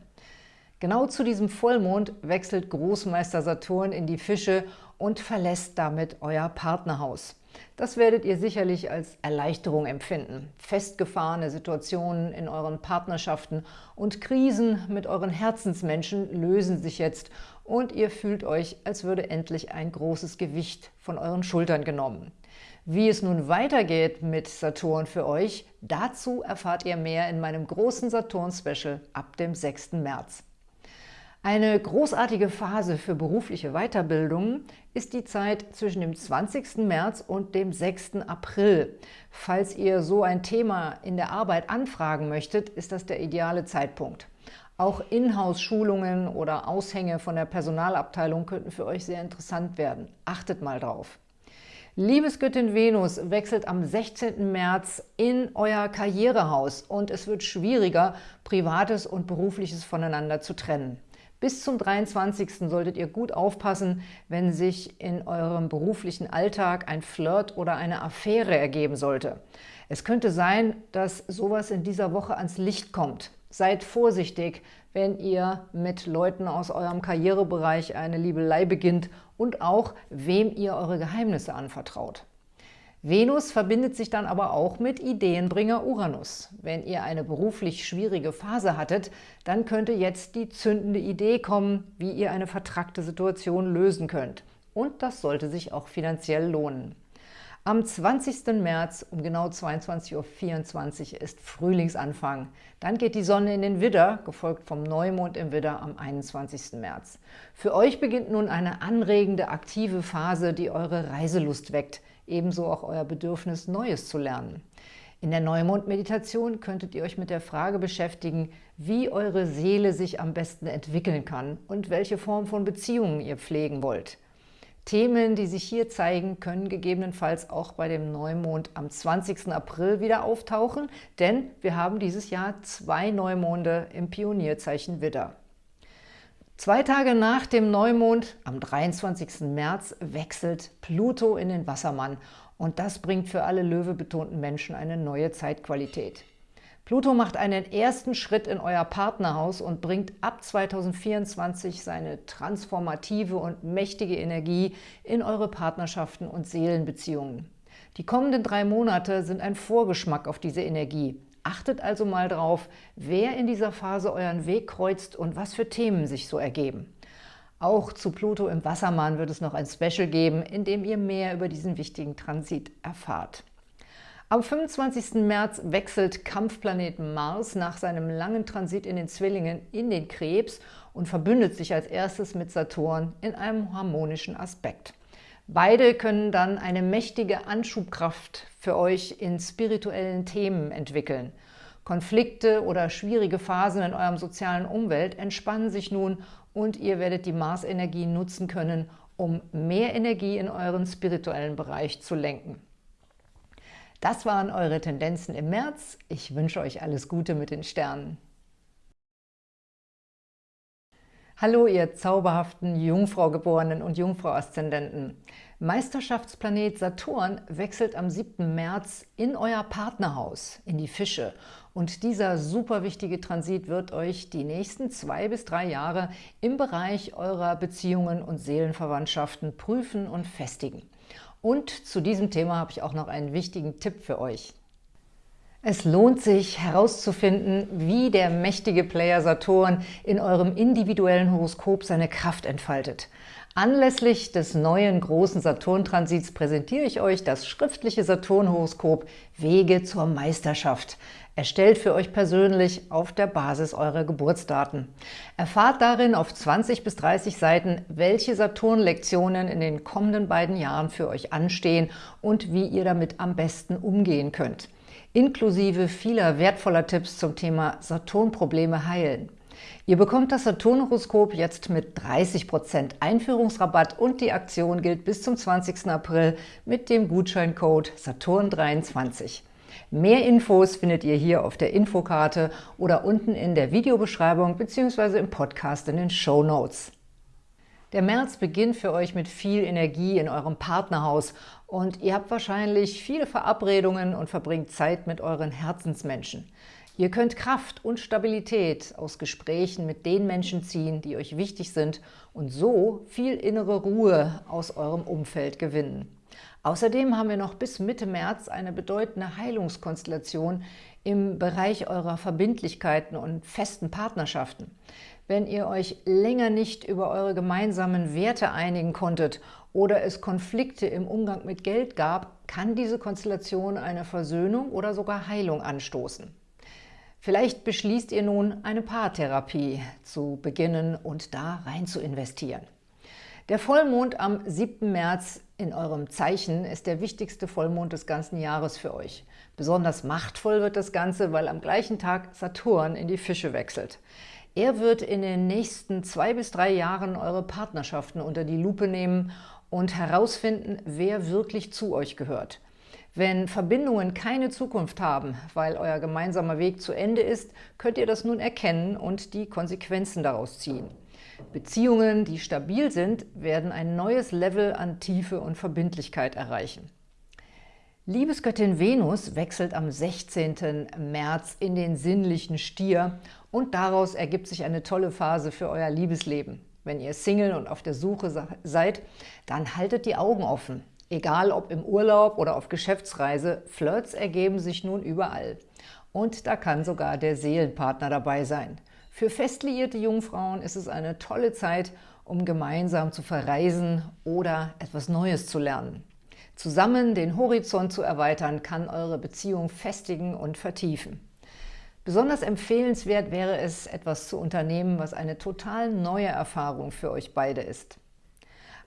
Genau zu diesem Vollmond wechselt Großmeister Saturn in die Fische und verlässt damit euer Partnerhaus. Das werdet ihr sicherlich als Erleichterung empfinden. Festgefahrene Situationen in euren Partnerschaften und Krisen mit euren Herzensmenschen lösen sich jetzt und ihr fühlt euch, als würde endlich ein großes Gewicht von euren Schultern genommen. Wie es nun weitergeht mit Saturn für euch, dazu erfahrt ihr mehr in meinem großen Saturn-Special ab dem 6. März. Eine großartige Phase für berufliche Weiterbildung ist die Zeit zwischen dem 20. März und dem 6. April. Falls ihr so ein Thema in der Arbeit anfragen möchtet, ist das der ideale Zeitpunkt. Auch Inhouse-Schulungen oder Aushänge von der Personalabteilung könnten für euch sehr interessant werden. Achtet mal drauf. Liebesgöttin Venus wechselt am 16. März in euer Karrierehaus und es wird schwieriger, Privates und Berufliches voneinander zu trennen. Bis zum 23. solltet ihr gut aufpassen, wenn sich in eurem beruflichen Alltag ein Flirt oder eine Affäre ergeben sollte. Es könnte sein, dass sowas in dieser Woche ans Licht kommt. Seid vorsichtig, wenn ihr mit Leuten aus eurem Karrierebereich eine Liebelei beginnt und auch, wem ihr eure Geheimnisse anvertraut. Venus verbindet sich dann aber auch mit Ideenbringer Uranus. Wenn ihr eine beruflich schwierige Phase hattet, dann könnte jetzt die zündende Idee kommen, wie ihr eine vertrackte Situation lösen könnt. Und das sollte sich auch finanziell lohnen. Am 20. März um genau 22.24 Uhr ist Frühlingsanfang. Dann geht die Sonne in den Widder, gefolgt vom Neumond im Widder am 21. März. Für euch beginnt nun eine anregende, aktive Phase, die eure Reiselust weckt – ebenso auch euer Bedürfnis, Neues zu lernen. In der Neumond-Meditation könntet ihr euch mit der Frage beschäftigen, wie eure Seele sich am besten entwickeln kann und welche Form von Beziehungen ihr pflegen wollt. Themen, die sich hier zeigen, können gegebenenfalls auch bei dem Neumond am 20. April wieder auftauchen, denn wir haben dieses Jahr zwei Neumonde im Pionierzeichen Widder. Zwei Tage nach dem Neumond, am 23. März, wechselt Pluto in den Wassermann und das bringt für alle löwebetonten Menschen eine neue Zeitqualität. Pluto macht einen ersten Schritt in euer Partnerhaus und bringt ab 2024 seine transformative und mächtige Energie in eure Partnerschaften und Seelenbeziehungen. Die kommenden drei Monate sind ein Vorgeschmack auf diese Energie. Achtet also mal drauf, wer in dieser Phase euren Weg kreuzt und was für Themen sich so ergeben. Auch zu Pluto im Wassermann wird es noch ein Special geben, in dem ihr mehr über diesen wichtigen Transit erfahrt. Am 25. März wechselt Kampfplaneten Mars nach seinem langen Transit in den Zwillingen in den Krebs und verbündet sich als erstes mit Saturn in einem harmonischen Aspekt. Beide können dann eine mächtige Anschubkraft für euch in spirituellen Themen entwickeln. Konflikte oder schwierige Phasen in eurem sozialen Umwelt entspannen sich nun und ihr werdet die Mars-Energie nutzen können, um mehr Energie in euren spirituellen Bereich zu lenken. Das waren eure Tendenzen im März. Ich wünsche euch alles Gute mit den Sternen. Hallo, ihr zauberhaften Jungfrau-Geborenen und Jungfrau-Aszendenten. Meisterschaftsplanet Saturn wechselt am 7. März in euer Partnerhaus, in die Fische. Und dieser super wichtige Transit wird euch die nächsten zwei bis drei Jahre im Bereich eurer Beziehungen und Seelenverwandtschaften prüfen und festigen. Und zu diesem Thema habe ich auch noch einen wichtigen Tipp für euch. Es lohnt sich herauszufinden, wie der mächtige Player Saturn in eurem individuellen Horoskop seine Kraft entfaltet. Anlässlich des neuen großen Saturn-Transits präsentiere ich euch das schriftliche Saturn-Horoskop Wege zur Meisterschaft, erstellt für euch persönlich auf der Basis eurer Geburtsdaten. Erfahrt darin auf 20 bis 30 Seiten, welche Saturn-Lektionen in den kommenden beiden Jahren für euch anstehen und wie ihr damit am besten umgehen könnt inklusive vieler wertvoller Tipps zum Thema Saturn-Probleme heilen. Ihr bekommt das Saturn-Horoskop jetzt mit 30% Einführungsrabatt und die Aktion gilt bis zum 20. April mit dem Gutscheincode Saturn23. Mehr Infos findet ihr hier auf der Infokarte oder unten in der Videobeschreibung bzw. im Podcast in den Show Notes. Der März beginnt für euch mit viel Energie in eurem Partnerhaus und ihr habt wahrscheinlich viele Verabredungen und verbringt Zeit mit euren Herzensmenschen. Ihr könnt Kraft und Stabilität aus Gesprächen mit den Menschen ziehen, die euch wichtig sind und so viel innere Ruhe aus eurem Umfeld gewinnen. Außerdem haben wir noch bis Mitte März eine bedeutende Heilungskonstellation im Bereich eurer Verbindlichkeiten und festen Partnerschaften. Wenn ihr euch länger nicht über eure gemeinsamen Werte einigen konntet oder es Konflikte im Umgang mit Geld gab, kann diese Konstellation eine Versöhnung oder sogar Heilung anstoßen. Vielleicht beschließt ihr nun, eine Paartherapie zu beginnen und da rein zu investieren. Der Vollmond am 7. März in eurem Zeichen ist der wichtigste Vollmond des ganzen Jahres für euch. Besonders machtvoll wird das Ganze, weil am gleichen Tag Saturn in die Fische wechselt. Er wird in den nächsten zwei bis drei Jahren eure Partnerschaften unter die Lupe nehmen und herausfinden, wer wirklich zu euch gehört. Wenn Verbindungen keine Zukunft haben, weil euer gemeinsamer Weg zu Ende ist, könnt ihr das nun erkennen und die Konsequenzen daraus ziehen. Beziehungen, die stabil sind, werden ein neues Level an Tiefe und Verbindlichkeit erreichen. Liebesgöttin Venus wechselt am 16. März in den sinnlichen Stier und daraus ergibt sich eine tolle Phase für euer Liebesleben. Wenn ihr Single und auf der Suche seid, dann haltet die Augen offen. Egal ob im Urlaub oder auf Geschäftsreise, Flirts ergeben sich nun überall. Und da kann sogar der Seelenpartner dabei sein. Für fest liierte Jungfrauen ist es eine tolle Zeit, um gemeinsam zu verreisen oder etwas Neues zu lernen. Zusammen den Horizont zu erweitern, kann eure Beziehung festigen und vertiefen. Besonders empfehlenswert wäre es, etwas zu unternehmen, was eine total neue Erfahrung für euch beide ist.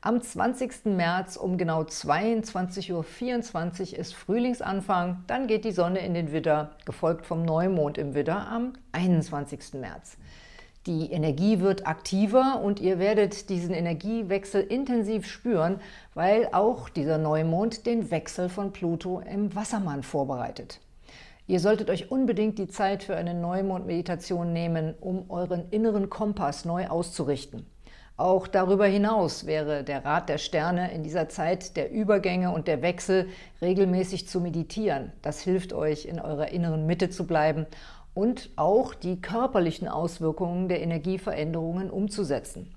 Am 20. März um genau 22.24 Uhr ist Frühlingsanfang, dann geht die Sonne in den Widder, gefolgt vom Neumond im Widder am 21. März. Die Energie wird aktiver und ihr werdet diesen Energiewechsel intensiv spüren, weil auch dieser Neumond den Wechsel von Pluto im Wassermann vorbereitet. Ihr solltet euch unbedingt die Zeit für eine Neumond-Meditation nehmen, um euren inneren Kompass neu auszurichten. Auch darüber hinaus wäre der Rat der Sterne in dieser Zeit der Übergänge und der Wechsel regelmäßig zu meditieren. Das hilft euch, in eurer inneren Mitte zu bleiben und auch die körperlichen Auswirkungen der Energieveränderungen umzusetzen.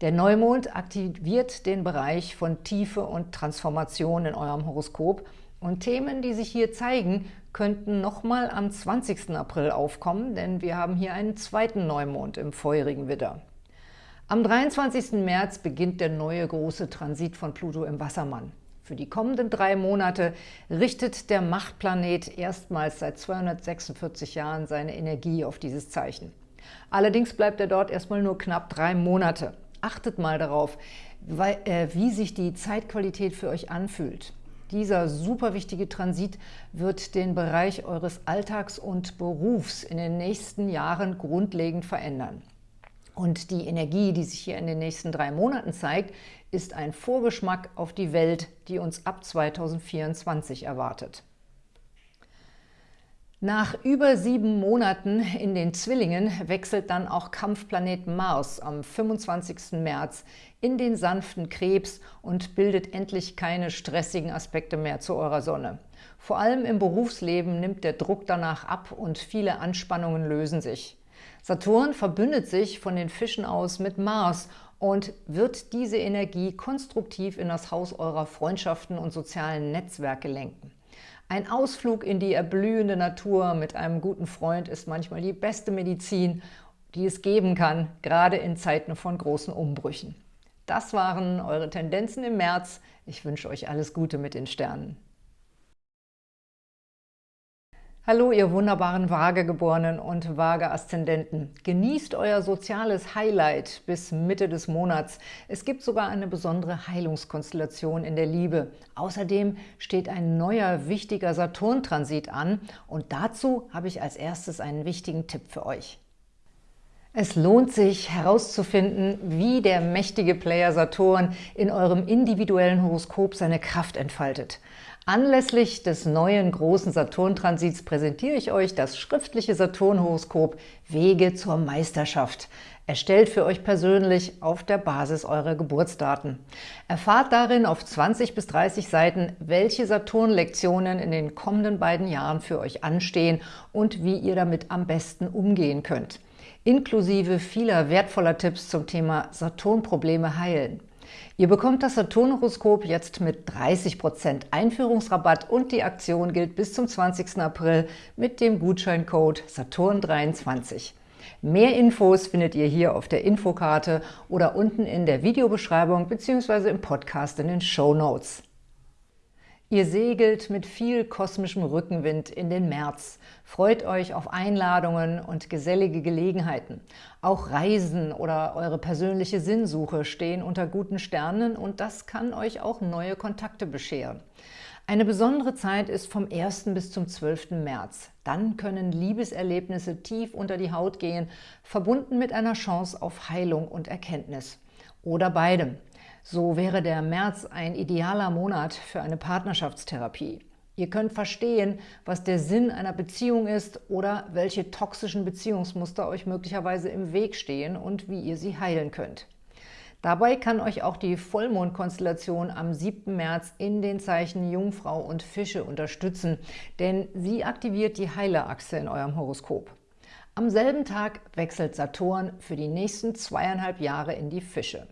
Der Neumond aktiviert den Bereich von Tiefe und Transformation in eurem Horoskop und Themen, die sich hier zeigen, könnten nochmal am 20. April aufkommen, denn wir haben hier einen zweiten Neumond im feurigen Widder. Am 23. März beginnt der neue große Transit von Pluto im Wassermann. Für die kommenden drei Monate richtet der Machtplanet erstmals seit 246 Jahren seine Energie auf dieses Zeichen. Allerdings bleibt er dort erstmal nur knapp drei Monate. Achtet mal darauf, äh, wie sich die Zeitqualität für euch anfühlt. Dieser super wichtige Transit wird den Bereich eures Alltags und Berufs in den nächsten Jahren grundlegend verändern. Und die Energie, die sich hier in den nächsten drei Monaten zeigt, ist ein Vorgeschmack auf die Welt, die uns ab 2024 erwartet. Nach über sieben Monaten in den Zwillingen wechselt dann auch Kampfplanet Mars am 25. März in den sanften Krebs und bildet endlich keine stressigen Aspekte mehr zu eurer Sonne. Vor allem im Berufsleben nimmt der Druck danach ab und viele Anspannungen lösen sich. Saturn verbündet sich von den Fischen aus mit Mars und wird diese Energie konstruktiv in das Haus eurer Freundschaften und sozialen Netzwerke lenken. Ein Ausflug in die erblühende Natur mit einem guten Freund ist manchmal die beste Medizin, die es geben kann, gerade in Zeiten von großen Umbrüchen. Das waren eure Tendenzen im März. Ich wünsche euch alles Gute mit den Sternen. Hallo, ihr wunderbaren Waagegeborenen und Waage-Aszendenten. Genießt euer soziales Highlight bis Mitte des Monats. Es gibt sogar eine besondere Heilungskonstellation in der Liebe. Außerdem steht ein neuer, wichtiger Saturn-Transit an und dazu habe ich als erstes einen wichtigen Tipp für euch. Es lohnt sich herauszufinden, wie der mächtige Player Saturn in eurem individuellen Horoskop seine Kraft entfaltet. Anlässlich des neuen großen Saturn-Transits präsentiere ich euch das schriftliche Saturn-Horoskop Wege zur Meisterschaft, erstellt für euch persönlich auf der Basis eurer Geburtsdaten. Erfahrt darin auf 20 bis 30 Seiten, welche Saturn-Lektionen in den kommenden beiden Jahren für euch anstehen und wie ihr damit am besten umgehen könnt, inklusive vieler wertvoller Tipps zum Thema Saturn-Probleme heilen. Ihr bekommt das Saturn-Horoskop jetzt mit 30% Einführungsrabatt und die Aktion gilt bis zum 20. April mit dem Gutscheincode Saturn23. Mehr Infos findet ihr hier auf der Infokarte oder unten in der Videobeschreibung bzw. im Podcast in den Show Notes. Ihr segelt mit viel kosmischem Rückenwind in den März. Freut euch auf Einladungen und gesellige Gelegenheiten. Auch Reisen oder eure persönliche Sinnsuche stehen unter guten Sternen und das kann euch auch neue Kontakte bescheren. Eine besondere Zeit ist vom 1. bis zum 12. März. Dann können Liebeserlebnisse tief unter die Haut gehen, verbunden mit einer Chance auf Heilung und Erkenntnis. Oder beidem. So wäre der März ein idealer Monat für eine Partnerschaftstherapie. Ihr könnt verstehen, was der Sinn einer Beziehung ist oder welche toxischen Beziehungsmuster euch möglicherweise im Weg stehen und wie ihr sie heilen könnt. Dabei kann euch auch die Vollmondkonstellation am 7. März in den Zeichen Jungfrau und Fische unterstützen, denn sie aktiviert die Heilerachse in eurem Horoskop. Am selben Tag wechselt Saturn für die nächsten zweieinhalb Jahre in die Fische.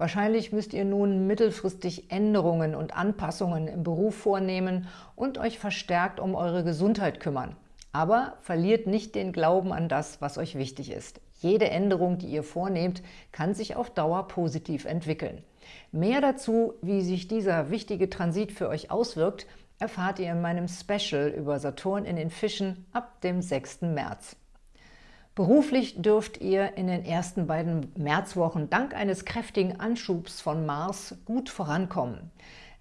Wahrscheinlich müsst ihr nun mittelfristig Änderungen und Anpassungen im Beruf vornehmen und euch verstärkt um eure Gesundheit kümmern. Aber verliert nicht den Glauben an das, was euch wichtig ist. Jede Änderung, die ihr vornehmt, kann sich auf Dauer positiv entwickeln. Mehr dazu, wie sich dieser wichtige Transit für euch auswirkt, erfahrt ihr in meinem Special über Saturn in den Fischen ab dem 6. März. Beruflich dürft ihr in den ersten beiden Märzwochen dank eines kräftigen Anschubs von Mars gut vorankommen.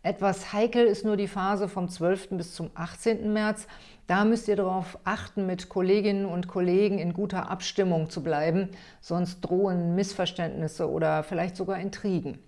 Etwas heikel ist nur die Phase vom 12. bis zum 18. März. Da müsst ihr darauf achten, mit Kolleginnen und Kollegen in guter Abstimmung zu bleiben, sonst drohen Missverständnisse oder vielleicht sogar Intrigen.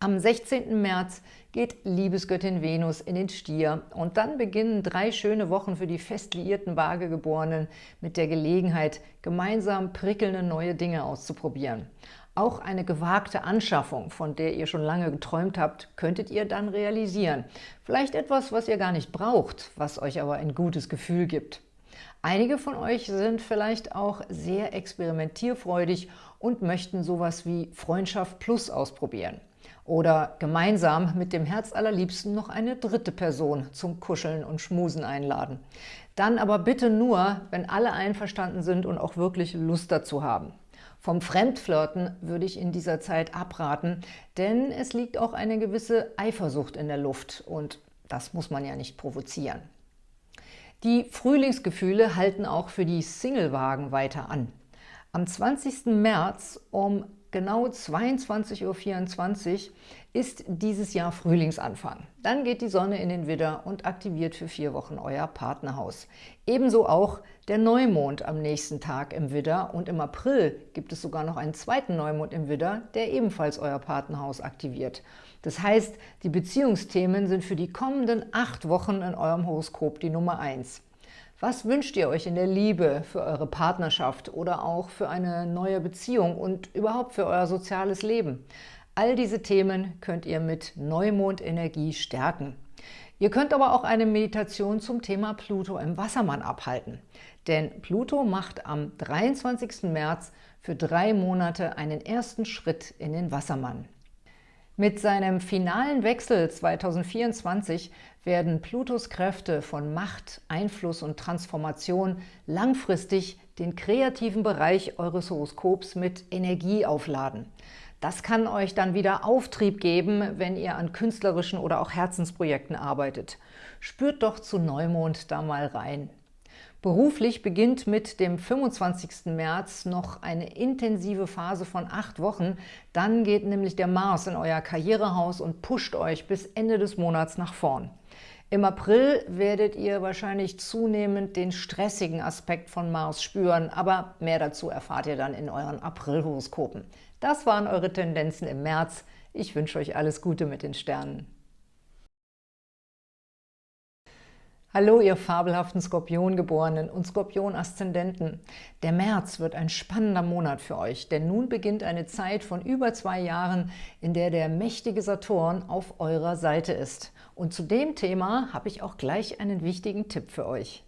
Am 16. März geht Liebesgöttin Venus in den Stier und dann beginnen drei schöne Wochen für die fest liierten Waagegeborenen mit der Gelegenheit, gemeinsam prickelnde neue Dinge auszuprobieren. Auch eine gewagte Anschaffung, von der ihr schon lange geträumt habt, könntet ihr dann realisieren. Vielleicht etwas, was ihr gar nicht braucht, was euch aber ein gutes Gefühl gibt. Einige von euch sind vielleicht auch sehr experimentierfreudig und möchten sowas wie Freundschaft Plus ausprobieren oder gemeinsam mit dem Herzallerliebsten noch eine dritte Person zum Kuscheln und Schmusen einladen. Dann aber bitte nur, wenn alle einverstanden sind und auch wirklich Lust dazu haben. Vom Fremdflirten würde ich in dieser Zeit abraten, denn es liegt auch eine gewisse Eifersucht in der Luft und das muss man ja nicht provozieren. Die Frühlingsgefühle halten auch für die Singlewagen weiter an. Am 20. März um genau 22.24 Uhr ist dieses Jahr Frühlingsanfang. Dann geht die Sonne in den Widder und aktiviert für vier Wochen euer Partnerhaus. Ebenso auch der Neumond am nächsten Tag im Widder und im April gibt es sogar noch einen zweiten Neumond im Widder, der ebenfalls euer Partnerhaus aktiviert. Das heißt, die Beziehungsthemen sind für die kommenden acht Wochen in eurem Horoskop die Nummer eins. Was wünscht ihr euch in der Liebe für eure Partnerschaft oder auch für eine neue Beziehung und überhaupt für euer soziales Leben? All diese Themen könnt ihr mit Neumondenergie stärken. Ihr könnt aber auch eine Meditation zum Thema Pluto im Wassermann abhalten. Denn Pluto macht am 23. März für drei Monate einen ersten Schritt in den Wassermann. Mit seinem finalen Wechsel 2024 werden Plutos Kräfte von Macht, Einfluss und Transformation langfristig den kreativen Bereich eures Horoskops mit Energie aufladen. Das kann euch dann wieder Auftrieb geben, wenn ihr an künstlerischen oder auch Herzensprojekten arbeitet. Spürt doch zu Neumond da mal rein. Beruflich beginnt mit dem 25. März noch eine intensive Phase von acht Wochen. Dann geht nämlich der Mars in euer Karrierehaus und pusht euch bis Ende des Monats nach vorn. Im April werdet ihr wahrscheinlich zunehmend den stressigen Aspekt von Mars spüren, aber mehr dazu erfahrt ihr dann in euren April-Horoskopen. Das waren eure Tendenzen im März. Ich wünsche euch alles Gute mit den Sternen. Hallo, ihr fabelhaften Skorpiongeborenen und Skorpion-Aszendenten. Der März wird ein spannender Monat für euch, denn nun beginnt eine Zeit von über zwei Jahren, in der der mächtige Saturn auf eurer Seite ist. Und zu dem Thema habe ich auch gleich einen wichtigen Tipp für euch.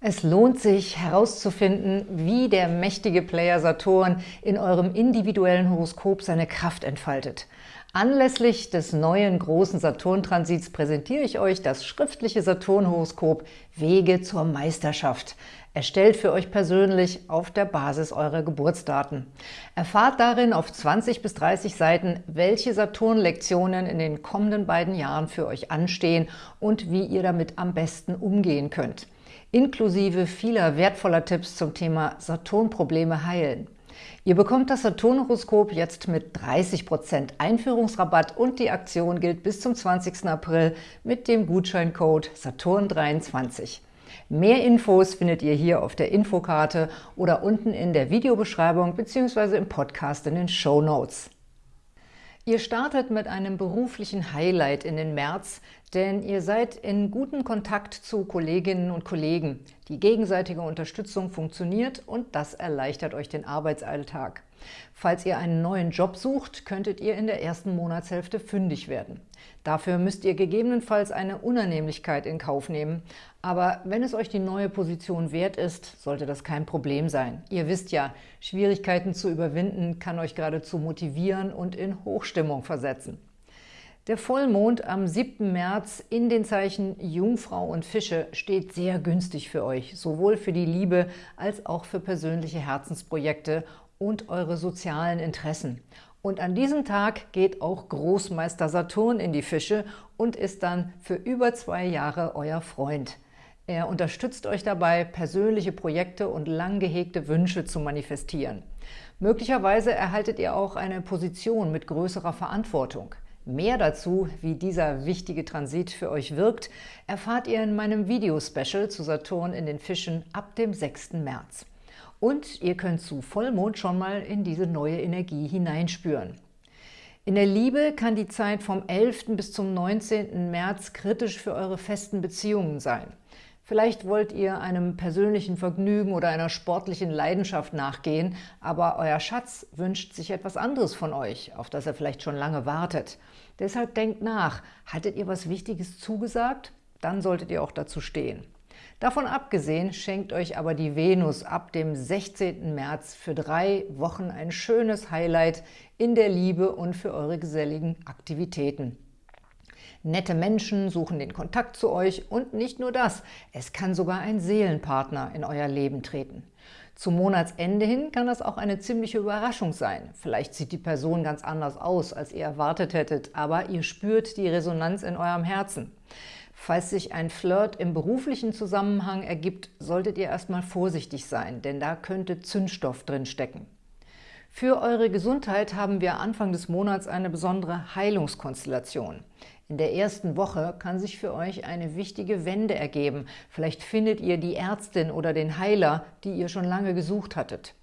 Es lohnt sich herauszufinden, wie der mächtige Player Saturn in eurem individuellen Horoskop seine Kraft entfaltet. Anlässlich des neuen großen Saturn-Transits präsentiere ich euch das schriftliche Saturn-Horoskop Wege zur Meisterschaft, erstellt für euch persönlich auf der Basis eurer Geburtsdaten. Erfahrt darin auf 20 bis 30 Seiten, welche Saturn-Lektionen in den kommenden beiden Jahren für euch anstehen und wie ihr damit am besten umgehen könnt, inklusive vieler wertvoller Tipps zum Thema Saturn-Probleme heilen. Ihr bekommt das Saturn-Horoskop jetzt mit 30% Einführungsrabatt und die Aktion gilt bis zum 20. April mit dem Gutscheincode Saturn23. Mehr Infos findet ihr hier auf der Infokarte oder unten in der Videobeschreibung bzw. im Podcast in den Show Notes. Ihr startet mit einem beruflichen Highlight in den März, denn ihr seid in gutem Kontakt zu Kolleginnen und Kollegen. Die gegenseitige Unterstützung funktioniert und das erleichtert euch den Arbeitsalltag. Falls ihr einen neuen Job sucht, könntet ihr in der ersten Monatshälfte fündig werden. Dafür müsst ihr gegebenenfalls eine Unannehmlichkeit in Kauf nehmen. Aber wenn es euch die neue Position wert ist, sollte das kein Problem sein. Ihr wisst ja, Schwierigkeiten zu überwinden kann euch geradezu motivieren und in Hochstimmung versetzen. Der Vollmond am 7. März in den Zeichen Jungfrau und Fische steht sehr günstig für euch, sowohl für die Liebe als auch für persönliche Herzensprojekte und eure sozialen Interessen. Und an diesem Tag geht auch Großmeister Saturn in die Fische und ist dann für über zwei Jahre euer Freund. Er unterstützt euch dabei, persönliche Projekte und lang gehegte Wünsche zu manifestieren. Möglicherweise erhaltet ihr auch eine Position mit größerer Verantwortung. Mehr dazu, wie dieser wichtige Transit für euch wirkt, erfahrt ihr in meinem Videospecial zu Saturn in den Fischen ab dem 6. März. Und ihr könnt zu Vollmond schon mal in diese neue Energie hineinspüren. In der Liebe kann die Zeit vom 11. bis zum 19. März kritisch für eure festen Beziehungen sein. Vielleicht wollt ihr einem persönlichen Vergnügen oder einer sportlichen Leidenschaft nachgehen, aber euer Schatz wünscht sich etwas anderes von euch, auf das er vielleicht schon lange wartet. Deshalb denkt nach, hattet ihr was Wichtiges zugesagt? Dann solltet ihr auch dazu stehen. Davon abgesehen schenkt euch aber die Venus ab dem 16. März für drei Wochen ein schönes Highlight in der Liebe und für eure geselligen Aktivitäten. Nette Menschen suchen den Kontakt zu euch und nicht nur das, es kann sogar ein Seelenpartner in euer Leben treten. Zum Monatsende hin kann das auch eine ziemliche Überraschung sein. Vielleicht sieht die Person ganz anders aus, als ihr erwartet hättet, aber ihr spürt die Resonanz in eurem Herzen. Falls sich ein Flirt im beruflichen Zusammenhang ergibt, solltet ihr erstmal vorsichtig sein, denn da könnte Zündstoff drin stecken. Für eure Gesundheit haben wir Anfang des Monats eine besondere Heilungskonstellation. In der ersten Woche kann sich für euch eine wichtige Wende ergeben. Vielleicht findet ihr die Ärztin oder den Heiler, die ihr schon lange gesucht hattet.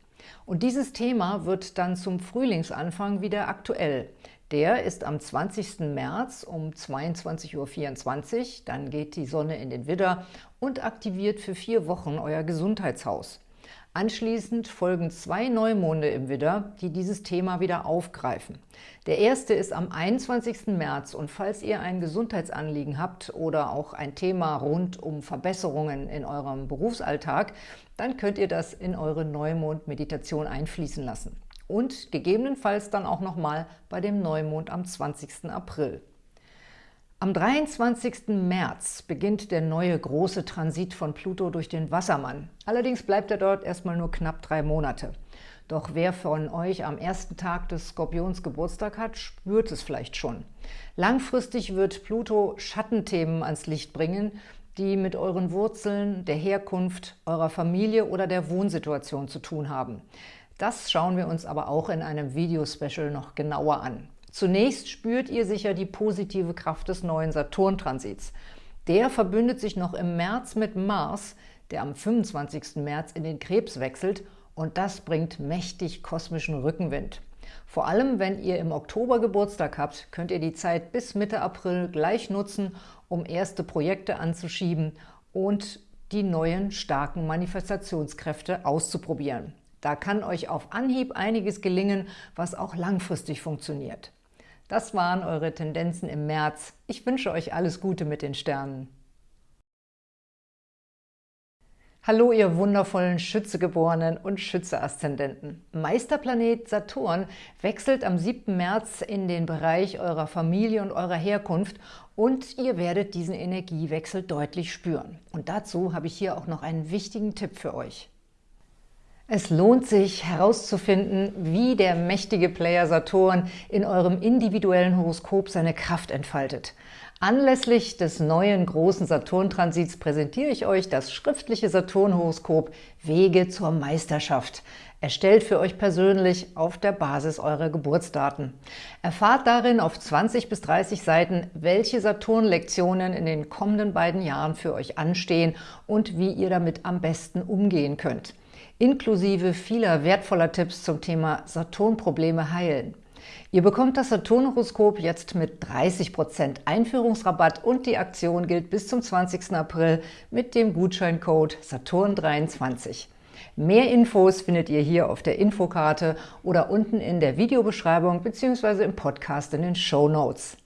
Und dieses Thema wird dann zum Frühlingsanfang wieder aktuell. Der ist am 20. März um 22.24 Uhr, dann geht die Sonne in den Widder und aktiviert für vier Wochen euer Gesundheitshaus. Anschließend folgen zwei Neumonde im Widder, die dieses Thema wieder aufgreifen. Der erste ist am 21. März und falls ihr ein Gesundheitsanliegen habt oder auch ein Thema rund um Verbesserungen in eurem Berufsalltag, dann könnt ihr das in eure Neumond-Meditation einfließen lassen. Und gegebenenfalls dann auch nochmal bei dem Neumond am 20. April. Am 23. März beginnt der neue große Transit von Pluto durch den Wassermann. Allerdings bleibt er dort erstmal nur knapp drei Monate. Doch wer von euch am ersten Tag des Skorpions Geburtstag hat, spürt es vielleicht schon. Langfristig wird Pluto Schattenthemen ans Licht bringen, die mit euren Wurzeln, der Herkunft, eurer Familie oder der Wohnsituation zu tun haben. Das schauen wir uns aber auch in einem Videospecial noch genauer an. Zunächst spürt ihr sicher die positive Kraft des neuen Saturn-Transits. Der verbündet sich noch im März mit Mars, der am 25. März in den Krebs wechselt und das bringt mächtig kosmischen Rückenwind. Vor allem, wenn ihr im Oktober Geburtstag habt, könnt ihr die Zeit bis Mitte April gleich nutzen, um erste Projekte anzuschieben und die neuen starken Manifestationskräfte auszuprobieren. Da kann euch auf Anhieb einiges gelingen, was auch langfristig funktioniert. Das waren eure Tendenzen im März. Ich wünsche euch alles Gute mit den Sternen. Hallo, ihr wundervollen Schützegeborenen und Schütze-Aszendenten. Meisterplanet Saturn wechselt am 7. März in den Bereich eurer Familie und eurer Herkunft und ihr werdet diesen Energiewechsel deutlich spüren. Und dazu habe ich hier auch noch einen wichtigen Tipp für euch. Es lohnt sich herauszufinden, wie der mächtige Player Saturn in eurem individuellen Horoskop seine Kraft entfaltet. Anlässlich des neuen großen Saturn-Transits präsentiere ich euch das schriftliche Saturn-Horoskop Wege zur Meisterschaft, erstellt für euch persönlich auf der Basis eurer Geburtsdaten. Erfahrt darin auf 20 bis 30 Seiten, welche Saturn-Lektionen in den kommenden beiden Jahren für euch anstehen und wie ihr damit am besten umgehen könnt, inklusive vieler wertvoller Tipps zum Thema Saturn-Probleme heilen. Ihr bekommt das Saturn-Horoskop jetzt mit 30% Einführungsrabatt und die Aktion gilt bis zum 20. April mit dem Gutscheincode Saturn23. Mehr Infos findet ihr hier auf der Infokarte oder unten in der Videobeschreibung bzw. im Podcast in den Show Notes.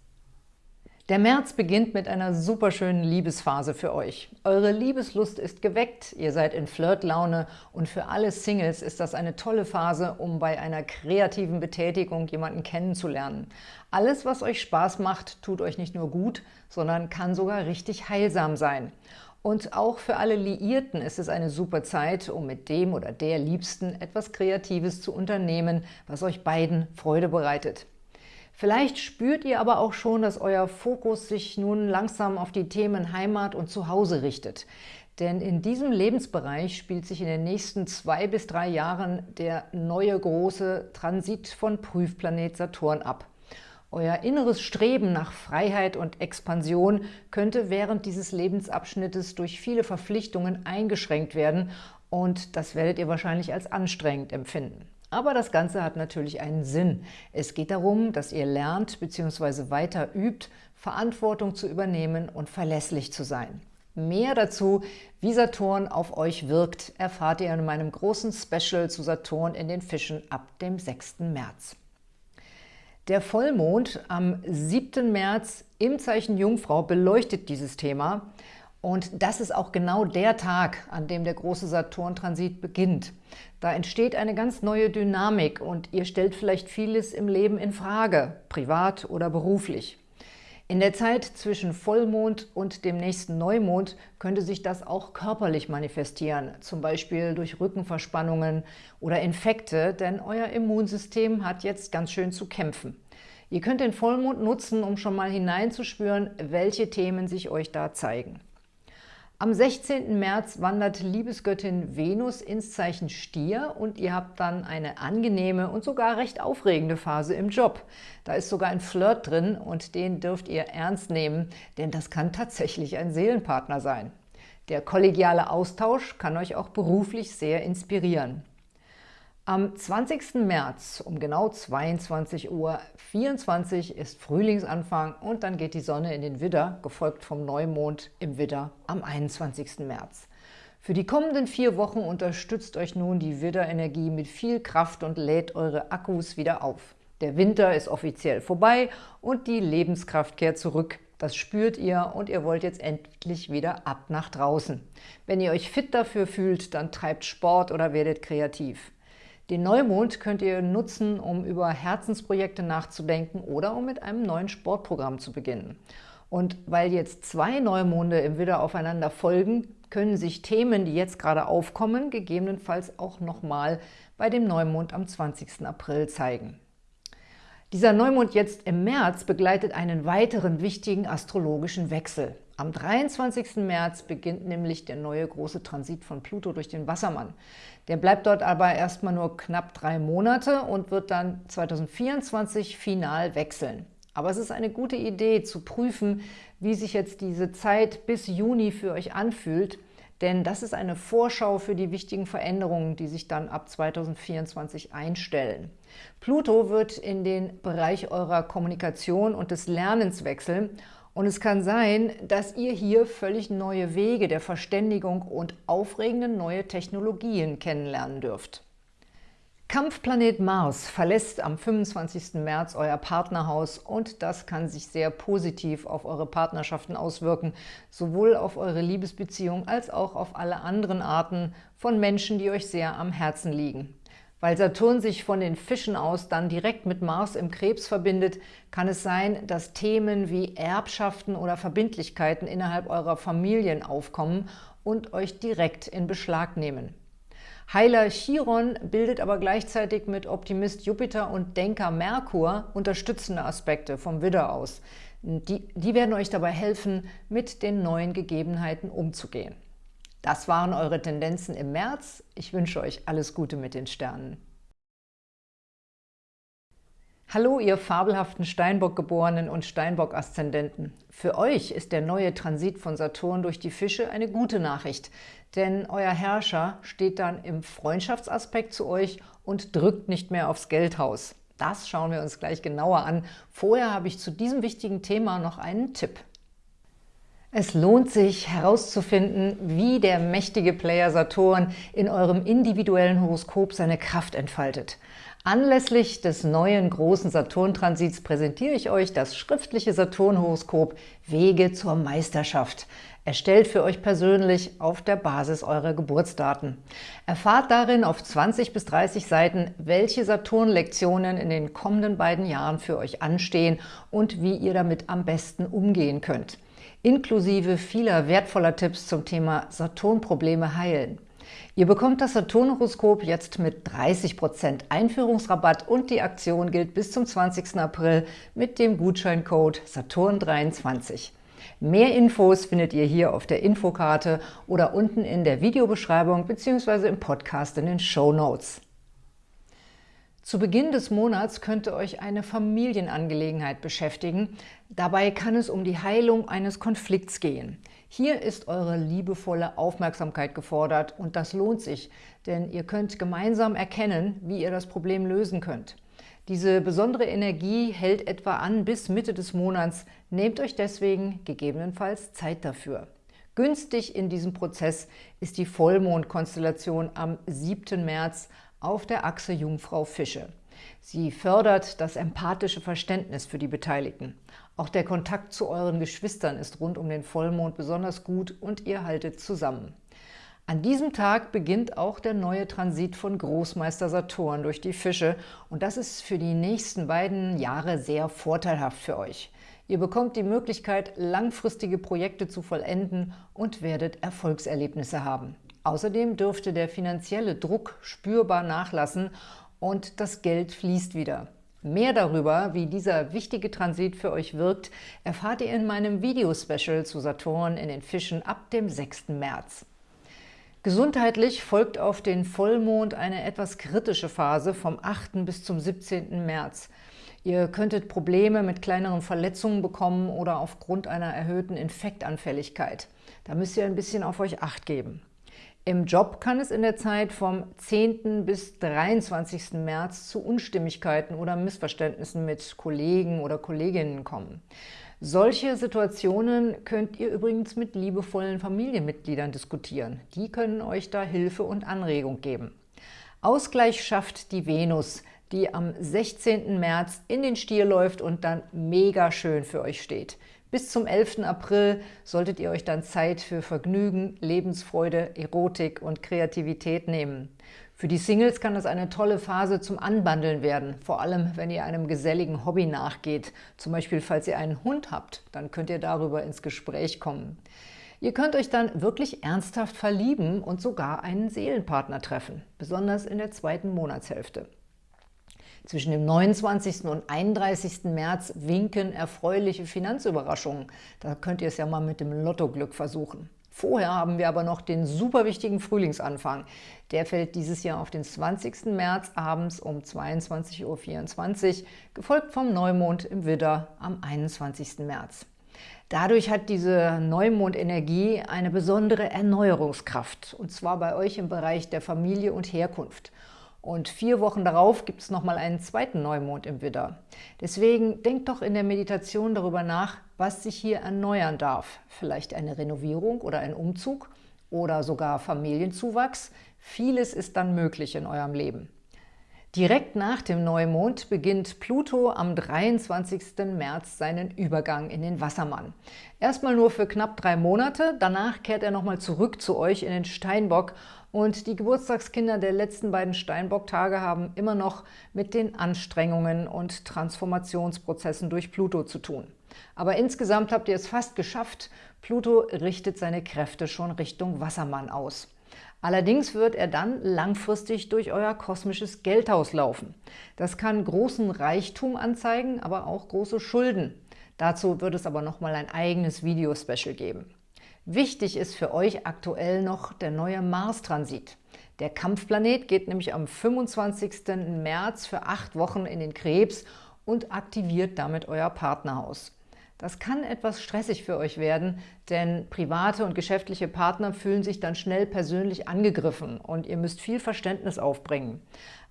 Der März beginnt mit einer superschönen Liebesphase für euch. Eure Liebeslust ist geweckt, ihr seid in Flirtlaune und für alle Singles ist das eine tolle Phase, um bei einer kreativen Betätigung jemanden kennenzulernen. Alles, was euch Spaß macht, tut euch nicht nur gut, sondern kann sogar richtig heilsam sein. Und auch für alle Liierten ist es eine super Zeit, um mit dem oder der Liebsten etwas Kreatives zu unternehmen, was euch beiden Freude bereitet. Vielleicht spürt ihr aber auch schon, dass euer Fokus sich nun langsam auf die Themen Heimat und Zuhause richtet. Denn in diesem Lebensbereich spielt sich in den nächsten zwei bis drei Jahren der neue große Transit von Prüfplanet Saturn ab. Euer inneres Streben nach Freiheit und Expansion könnte während dieses Lebensabschnittes durch viele Verpflichtungen eingeschränkt werden und das werdet ihr wahrscheinlich als anstrengend empfinden. Aber das Ganze hat natürlich einen Sinn. Es geht darum, dass ihr lernt bzw. weiter übt, Verantwortung zu übernehmen und verlässlich zu sein. Mehr dazu, wie Saturn auf euch wirkt, erfahrt ihr in meinem großen Special zu Saturn in den Fischen ab dem 6. März. Der Vollmond am 7. März im Zeichen Jungfrau beleuchtet dieses Thema und das ist auch genau der Tag, an dem der große Saturn-Transit beginnt. Da entsteht eine ganz neue Dynamik und ihr stellt vielleicht vieles im Leben in Frage, privat oder beruflich. In der Zeit zwischen Vollmond und dem nächsten Neumond könnte sich das auch körperlich manifestieren, zum Beispiel durch Rückenverspannungen oder Infekte, denn euer Immunsystem hat jetzt ganz schön zu kämpfen. Ihr könnt den Vollmond nutzen, um schon mal hineinzuspüren, welche Themen sich euch da zeigen. Am 16. März wandert Liebesgöttin Venus ins Zeichen Stier und ihr habt dann eine angenehme und sogar recht aufregende Phase im Job. Da ist sogar ein Flirt drin und den dürft ihr ernst nehmen, denn das kann tatsächlich ein Seelenpartner sein. Der kollegiale Austausch kann euch auch beruflich sehr inspirieren. Am 20. März um genau 22.24 Uhr ist Frühlingsanfang und dann geht die Sonne in den Widder, gefolgt vom Neumond im Widder am 21. März. Für die kommenden vier Wochen unterstützt euch nun die Widderenergie mit viel Kraft und lädt eure Akkus wieder auf. Der Winter ist offiziell vorbei und die Lebenskraft kehrt zurück. Das spürt ihr und ihr wollt jetzt endlich wieder ab nach draußen. Wenn ihr euch fit dafür fühlt, dann treibt Sport oder werdet kreativ. Den Neumond könnt ihr nutzen, um über Herzensprojekte nachzudenken oder um mit einem neuen Sportprogramm zu beginnen. Und weil jetzt zwei Neumonde im Widder aufeinander folgen, können sich Themen, die jetzt gerade aufkommen, gegebenenfalls auch nochmal bei dem Neumond am 20. April zeigen. Dieser Neumond jetzt im März begleitet einen weiteren wichtigen astrologischen Wechsel. Am 23. März beginnt nämlich der neue große Transit von Pluto durch den Wassermann. Der bleibt dort aber erstmal nur knapp drei Monate und wird dann 2024 final wechseln. Aber es ist eine gute Idee zu prüfen, wie sich jetzt diese Zeit bis Juni für euch anfühlt, denn das ist eine Vorschau für die wichtigen Veränderungen, die sich dann ab 2024 einstellen. Pluto wird in den Bereich eurer Kommunikation und des Lernens wechseln und es kann sein, dass ihr hier völlig neue Wege der Verständigung und aufregende neue Technologien kennenlernen dürft. Kampfplanet Mars verlässt am 25. März euer Partnerhaus und das kann sich sehr positiv auf eure Partnerschaften auswirken, sowohl auf eure Liebesbeziehung als auch auf alle anderen Arten von Menschen, die euch sehr am Herzen liegen. Weil Saturn sich von den Fischen aus dann direkt mit Mars im Krebs verbindet, kann es sein, dass Themen wie Erbschaften oder Verbindlichkeiten innerhalb eurer Familien aufkommen und euch direkt in Beschlag nehmen. Heiler Chiron bildet aber gleichzeitig mit Optimist Jupiter und Denker Merkur unterstützende Aspekte vom Widder aus. Die, die werden euch dabei helfen, mit den neuen Gegebenheiten umzugehen. Das waren eure Tendenzen im März. Ich wünsche euch alles Gute mit den Sternen. Hallo, ihr fabelhaften Steinbock-Geborenen und Steinbock-Aszendenten. Für euch ist der neue Transit von Saturn durch die Fische eine gute Nachricht, denn euer Herrscher steht dann im Freundschaftsaspekt zu euch und drückt nicht mehr aufs Geldhaus. Das schauen wir uns gleich genauer an. Vorher habe ich zu diesem wichtigen Thema noch einen Tipp. Es lohnt sich herauszufinden, wie der mächtige Player Saturn in eurem individuellen Horoskop seine Kraft entfaltet. Anlässlich des neuen großen Saturn-Transits präsentiere ich euch das schriftliche Saturn-Horoskop Wege zur Meisterschaft, erstellt für euch persönlich auf der Basis eurer Geburtsdaten. Erfahrt darin auf 20 bis 30 Seiten, welche Saturn-Lektionen in den kommenden beiden Jahren für euch anstehen und wie ihr damit am besten umgehen könnt inklusive vieler wertvoller Tipps zum Thema Saturn-Probleme heilen. Ihr bekommt das Saturn-Horoskop jetzt mit 30% Einführungsrabatt und die Aktion gilt bis zum 20. April mit dem Gutscheincode Saturn23. Mehr Infos findet ihr hier auf der Infokarte oder unten in der Videobeschreibung bzw. im Podcast in den Show Notes. Zu Beginn des Monats könnte euch eine Familienangelegenheit beschäftigen. Dabei kann es um die Heilung eines Konflikts gehen. Hier ist eure liebevolle Aufmerksamkeit gefordert und das lohnt sich, denn ihr könnt gemeinsam erkennen, wie ihr das Problem lösen könnt. Diese besondere Energie hält etwa an bis Mitte des Monats. Nehmt euch deswegen gegebenenfalls Zeit dafür. Günstig in diesem Prozess ist die Vollmondkonstellation am 7. März auf der Achse Jungfrau-Fische. Sie fördert das empathische Verständnis für die Beteiligten. Auch der Kontakt zu euren Geschwistern ist rund um den Vollmond besonders gut und ihr haltet zusammen. An diesem Tag beginnt auch der neue Transit von Großmeister Saturn durch die Fische und das ist für die nächsten beiden Jahre sehr vorteilhaft für euch. Ihr bekommt die Möglichkeit, langfristige Projekte zu vollenden und werdet Erfolgserlebnisse haben. Außerdem dürfte der finanzielle Druck spürbar nachlassen und das Geld fließt wieder. Mehr darüber, wie dieser wichtige Transit für euch wirkt, erfahrt ihr in meinem Videospecial zu Saturn in den Fischen ab dem 6. März. Gesundheitlich folgt auf den Vollmond eine etwas kritische Phase vom 8. bis zum 17. März. Ihr könntet Probleme mit kleineren Verletzungen bekommen oder aufgrund einer erhöhten Infektanfälligkeit. Da müsst ihr ein bisschen auf euch Acht geben. Im Job kann es in der Zeit vom 10. bis 23. März zu Unstimmigkeiten oder Missverständnissen mit Kollegen oder Kolleginnen kommen. Solche Situationen könnt ihr übrigens mit liebevollen Familienmitgliedern diskutieren. Die können euch da Hilfe und Anregung geben. Ausgleich schafft die Venus, die am 16. März in den Stier läuft und dann mega schön für euch steht. Bis zum 11. April solltet ihr euch dann Zeit für Vergnügen, Lebensfreude, Erotik und Kreativität nehmen. Für die Singles kann es eine tolle Phase zum Anbandeln werden, vor allem wenn ihr einem geselligen Hobby nachgeht. Zum Beispiel, falls ihr einen Hund habt, dann könnt ihr darüber ins Gespräch kommen. Ihr könnt euch dann wirklich ernsthaft verlieben und sogar einen Seelenpartner treffen, besonders in der zweiten Monatshälfte. Zwischen dem 29. und 31. März winken erfreuliche Finanzüberraschungen. Da könnt ihr es ja mal mit dem Lottoglück versuchen. Vorher haben wir aber noch den super wichtigen Frühlingsanfang. Der fällt dieses Jahr auf den 20. März abends um 22.24 Uhr, gefolgt vom Neumond im Widder am 21. März. Dadurch hat diese Neumondenergie eine besondere Erneuerungskraft, und zwar bei euch im Bereich der Familie und Herkunft. Und vier Wochen darauf gibt es nochmal einen zweiten Neumond im Widder. Deswegen denkt doch in der Meditation darüber nach, was sich hier erneuern darf. Vielleicht eine Renovierung oder ein Umzug oder sogar Familienzuwachs. Vieles ist dann möglich in eurem Leben. Direkt nach dem Neumond beginnt Pluto am 23. März seinen Übergang in den Wassermann. Erstmal nur für knapp drei Monate, danach kehrt er nochmal zurück zu euch in den Steinbock und die Geburtstagskinder der letzten beiden Steinbock-Tage haben immer noch mit den Anstrengungen und Transformationsprozessen durch Pluto zu tun. Aber insgesamt habt ihr es fast geschafft. Pluto richtet seine Kräfte schon Richtung Wassermann aus. Allerdings wird er dann langfristig durch euer kosmisches Geldhaus laufen. Das kann großen Reichtum anzeigen, aber auch große Schulden. Dazu wird es aber nochmal ein eigenes Video-Special geben. Wichtig ist für euch aktuell noch der neue Mars-Transit. Der Kampfplanet geht nämlich am 25. März für acht Wochen in den Krebs und aktiviert damit euer Partnerhaus. Das kann etwas stressig für euch werden, denn private und geschäftliche Partner fühlen sich dann schnell persönlich angegriffen und ihr müsst viel Verständnis aufbringen.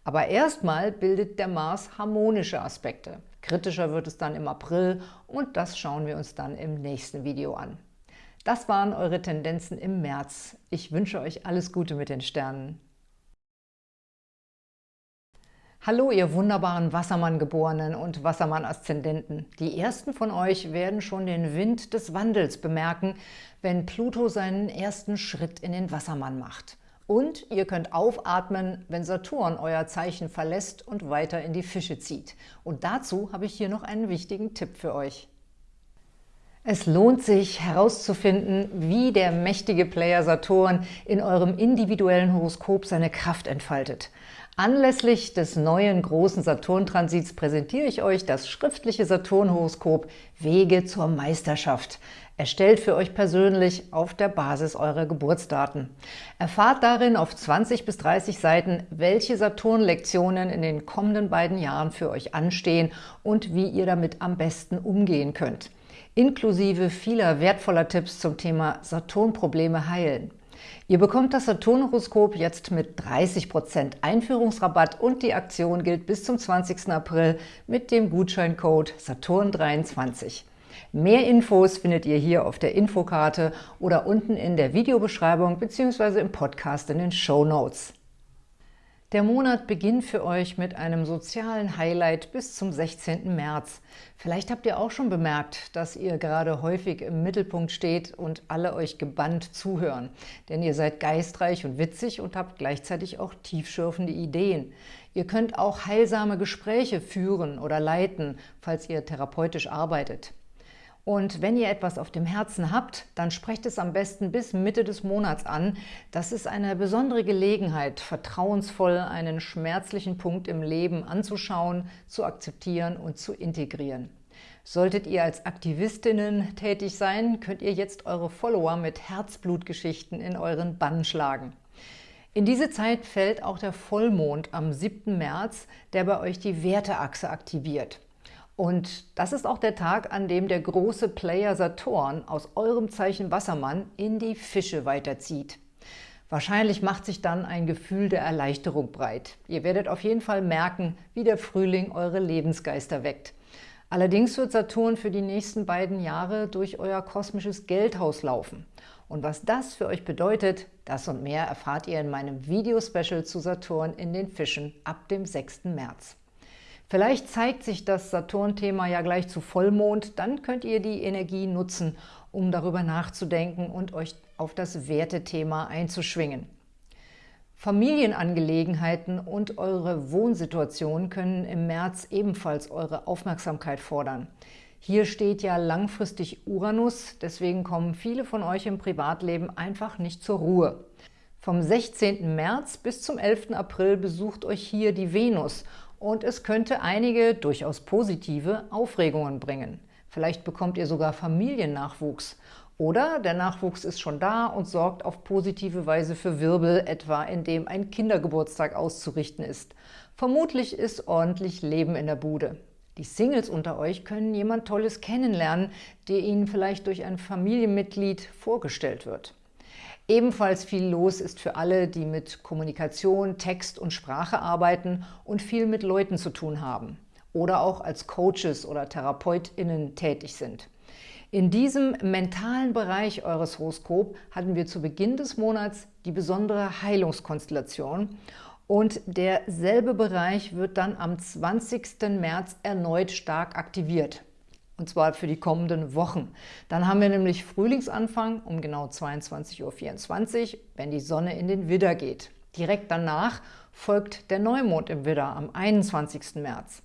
Aber erstmal bildet der Mars harmonische Aspekte. Kritischer wird es dann im April und das schauen wir uns dann im nächsten Video an. Das waren eure Tendenzen im März. Ich wünsche euch alles Gute mit den Sternen. Hallo, ihr wunderbaren Wassermann-Geborenen und Wassermann-Aszendenten. Die ersten von euch werden schon den Wind des Wandels bemerken, wenn Pluto seinen ersten Schritt in den Wassermann macht. Und ihr könnt aufatmen, wenn Saturn euer Zeichen verlässt und weiter in die Fische zieht. Und dazu habe ich hier noch einen wichtigen Tipp für euch. Es lohnt sich herauszufinden, wie der mächtige Player Saturn in eurem individuellen Horoskop seine Kraft entfaltet. Anlässlich des neuen großen Saturn-Transits präsentiere ich euch das schriftliche Saturn-Horoskop Wege zur Meisterschaft, erstellt für euch persönlich auf der Basis eurer Geburtsdaten. Erfahrt darin auf 20 bis 30 Seiten, welche Saturn-Lektionen in den kommenden beiden Jahren für euch anstehen und wie ihr damit am besten umgehen könnt, inklusive vieler wertvoller Tipps zum Thema Saturn-Probleme heilen. Ihr bekommt das Saturn-Horoskop jetzt mit 30% Einführungsrabatt und die Aktion gilt bis zum 20. April mit dem Gutscheincode Saturn23. Mehr Infos findet ihr hier auf der Infokarte oder unten in der Videobeschreibung bzw. im Podcast in den Show Notes. Der Monat beginnt für euch mit einem sozialen Highlight bis zum 16. März. Vielleicht habt ihr auch schon bemerkt, dass ihr gerade häufig im Mittelpunkt steht und alle euch gebannt zuhören. Denn ihr seid geistreich und witzig und habt gleichzeitig auch tiefschürfende Ideen. Ihr könnt auch heilsame Gespräche führen oder leiten, falls ihr therapeutisch arbeitet. Und wenn ihr etwas auf dem Herzen habt, dann sprecht es am besten bis Mitte des Monats an. Das ist eine besondere Gelegenheit, vertrauensvoll einen schmerzlichen Punkt im Leben anzuschauen, zu akzeptieren und zu integrieren. Solltet ihr als Aktivistinnen tätig sein, könnt ihr jetzt eure Follower mit Herzblutgeschichten in euren Bann schlagen. In diese Zeit fällt auch der Vollmond am 7. März, der bei euch die Werteachse aktiviert. Und das ist auch der Tag, an dem der große Player Saturn aus eurem Zeichen Wassermann in die Fische weiterzieht. Wahrscheinlich macht sich dann ein Gefühl der Erleichterung breit. Ihr werdet auf jeden Fall merken, wie der Frühling eure Lebensgeister weckt. Allerdings wird Saturn für die nächsten beiden Jahre durch euer kosmisches Geldhaus laufen. Und was das für euch bedeutet, das und mehr erfahrt ihr in meinem Video-Special zu Saturn in den Fischen ab dem 6. März. Vielleicht zeigt sich das Saturn-Thema ja gleich zu Vollmond, dann könnt ihr die Energie nutzen, um darüber nachzudenken und euch auf das Wertethema einzuschwingen. Familienangelegenheiten und eure Wohnsituation können im März ebenfalls eure Aufmerksamkeit fordern. Hier steht ja langfristig Uranus, deswegen kommen viele von euch im Privatleben einfach nicht zur Ruhe. Vom 16. März bis zum 11. April besucht euch hier die Venus und es könnte einige durchaus positive Aufregungen bringen. Vielleicht bekommt ihr sogar Familiennachwuchs oder der Nachwuchs ist schon da und sorgt auf positive Weise für Wirbel, etwa indem ein Kindergeburtstag auszurichten ist. Vermutlich ist ordentlich Leben in der Bude. Die Singles unter euch können jemand Tolles kennenlernen, der ihnen vielleicht durch ein Familienmitglied vorgestellt wird. Ebenfalls viel los ist für alle, die mit Kommunikation, Text und Sprache arbeiten und viel mit Leuten zu tun haben oder auch als Coaches oder TherapeutInnen tätig sind. In diesem mentalen Bereich eures Horoskop hatten wir zu Beginn des Monats die besondere Heilungskonstellation und derselbe Bereich wird dann am 20. März erneut stark aktiviert. Und zwar für die kommenden Wochen. Dann haben wir nämlich Frühlingsanfang um genau 22.24 Uhr, wenn die Sonne in den Widder geht. Direkt danach folgt der Neumond im Widder am 21. März.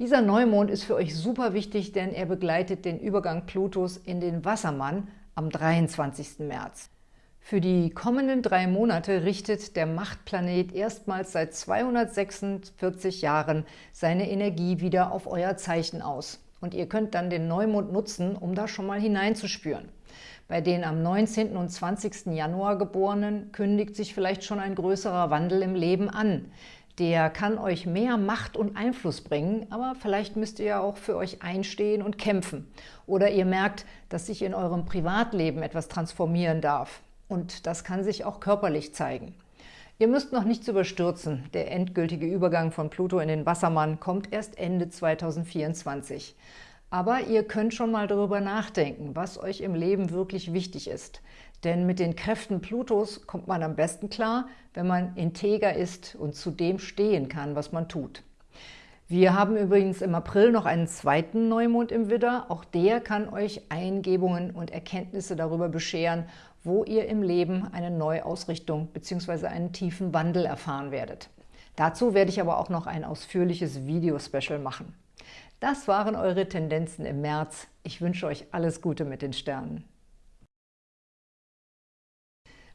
Dieser Neumond ist für euch super wichtig, denn er begleitet den Übergang Plutos in den Wassermann am 23. März. Für die kommenden drei Monate richtet der Machtplanet erstmals seit 246 Jahren seine Energie wieder auf euer Zeichen aus. Und ihr könnt dann den Neumond nutzen, um da schon mal hineinzuspüren. Bei den am 19. und 20. Januar Geborenen kündigt sich vielleicht schon ein größerer Wandel im Leben an der kann euch mehr Macht und Einfluss bringen, aber vielleicht müsst ihr ja auch für euch einstehen und kämpfen. Oder ihr merkt, dass sich in eurem Privatleben etwas transformieren darf. Und das kann sich auch körperlich zeigen. Ihr müsst noch nichts überstürzen. Der endgültige Übergang von Pluto in den Wassermann kommt erst Ende 2024. Aber ihr könnt schon mal darüber nachdenken, was euch im Leben wirklich wichtig ist. Denn mit den Kräften Plutos kommt man am besten klar, wenn man integer ist und zu dem stehen kann, was man tut. Wir haben übrigens im April noch einen zweiten Neumond im Widder. Auch der kann euch Eingebungen und Erkenntnisse darüber bescheren, wo ihr im Leben eine Neuausrichtung bzw. einen tiefen Wandel erfahren werdet. Dazu werde ich aber auch noch ein ausführliches Video-Special machen. Das waren eure Tendenzen im März. Ich wünsche euch alles Gute mit den Sternen.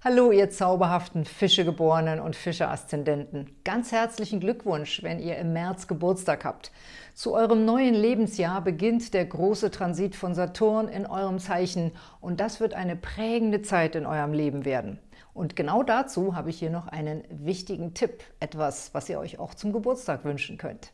Hallo, ihr zauberhaften Fischegeborenen und Fische-Aszendenten. Ganz herzlichen Glückwunsch, wenn ihr im März Geburtstag habt. Zu eurem neuen Lebensjahr beginnt der große Transit von Saturn in eurem Zeichen und das wird eine prägende Zeit in eurem Leben werden. Und genau dazu habe ich hier noch einen wichtigen Tipp, etwas, was ihr euch auch zum Geburtstag wünschen könnt.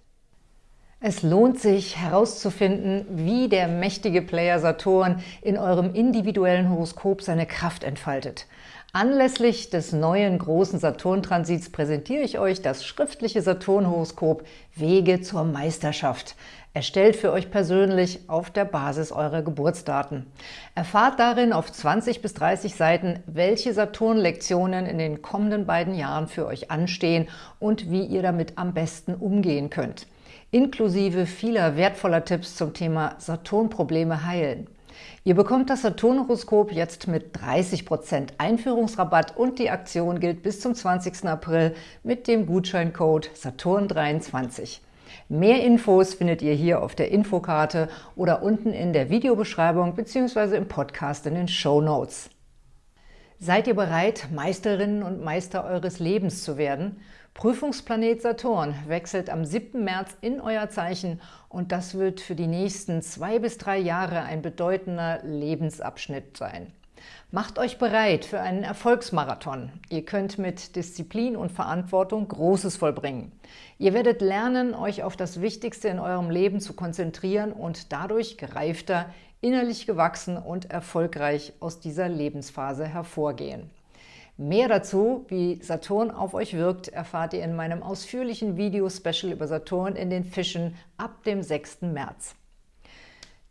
Es lohnt sich herauszufinden, wie der mächtige Player Saturn in eurem individuellen Horoskop seine Kraft entfaltet. Anlässlich des neuen großen Saturn-Transits präsentiere ich euch das schriftliche Saturn-Horoskop Wege zur Meisterschaft, erstellt für euch persönlich auf der Basis eurer Geburtsdaten. Erfahrt darin auf 20 bis 30 Seiten, welche Saturn-Lektionen in den kommenden beiden Jahren für euch anstehen und wie ihr damit am besten umgehen könnt, inklusive vieler wertvoller Tipps zum Thema Saturn-Probleme heilen. Ihr bekommt das Saturn-Horoskop jetzt mit 30% Einführungsrabatt und die Aktion gilt bis zum 20. April mit dem Gutscheincode Saturn23. Mehr Infos findet ihr hier auf der Infokarte oder unten in der Videobeschreibung bzw. im Podcast in den Show Notes. Seid ihr bereit, Meisterinnen und Meister eures Lebens zu werden? Prüfungsplanet Saturn wechselt am 7. März in euer Zeichen und das wird für die nächsten zwei bis drei Jahre ein bedeutender Lebensabschnitt sein. Macht euch bereit für einen Erfolgsmarathon. Ihr könnt mit Disziplin und Verantwortung Großes vollbringen. Ihr werdet lernen, euch auf das Wichtigste in eurem Leben zu konzentrieren und dadurch gereifter, innerlich gewachsen und erfolgreich aus dieser Lebensphase hervorgehen. Mehr dazu, wie Saturn auf euch wirkt, erfahrt ihr in meinem ausführlichen Video-Special über Saturn in den Fischen ab dem 6. März.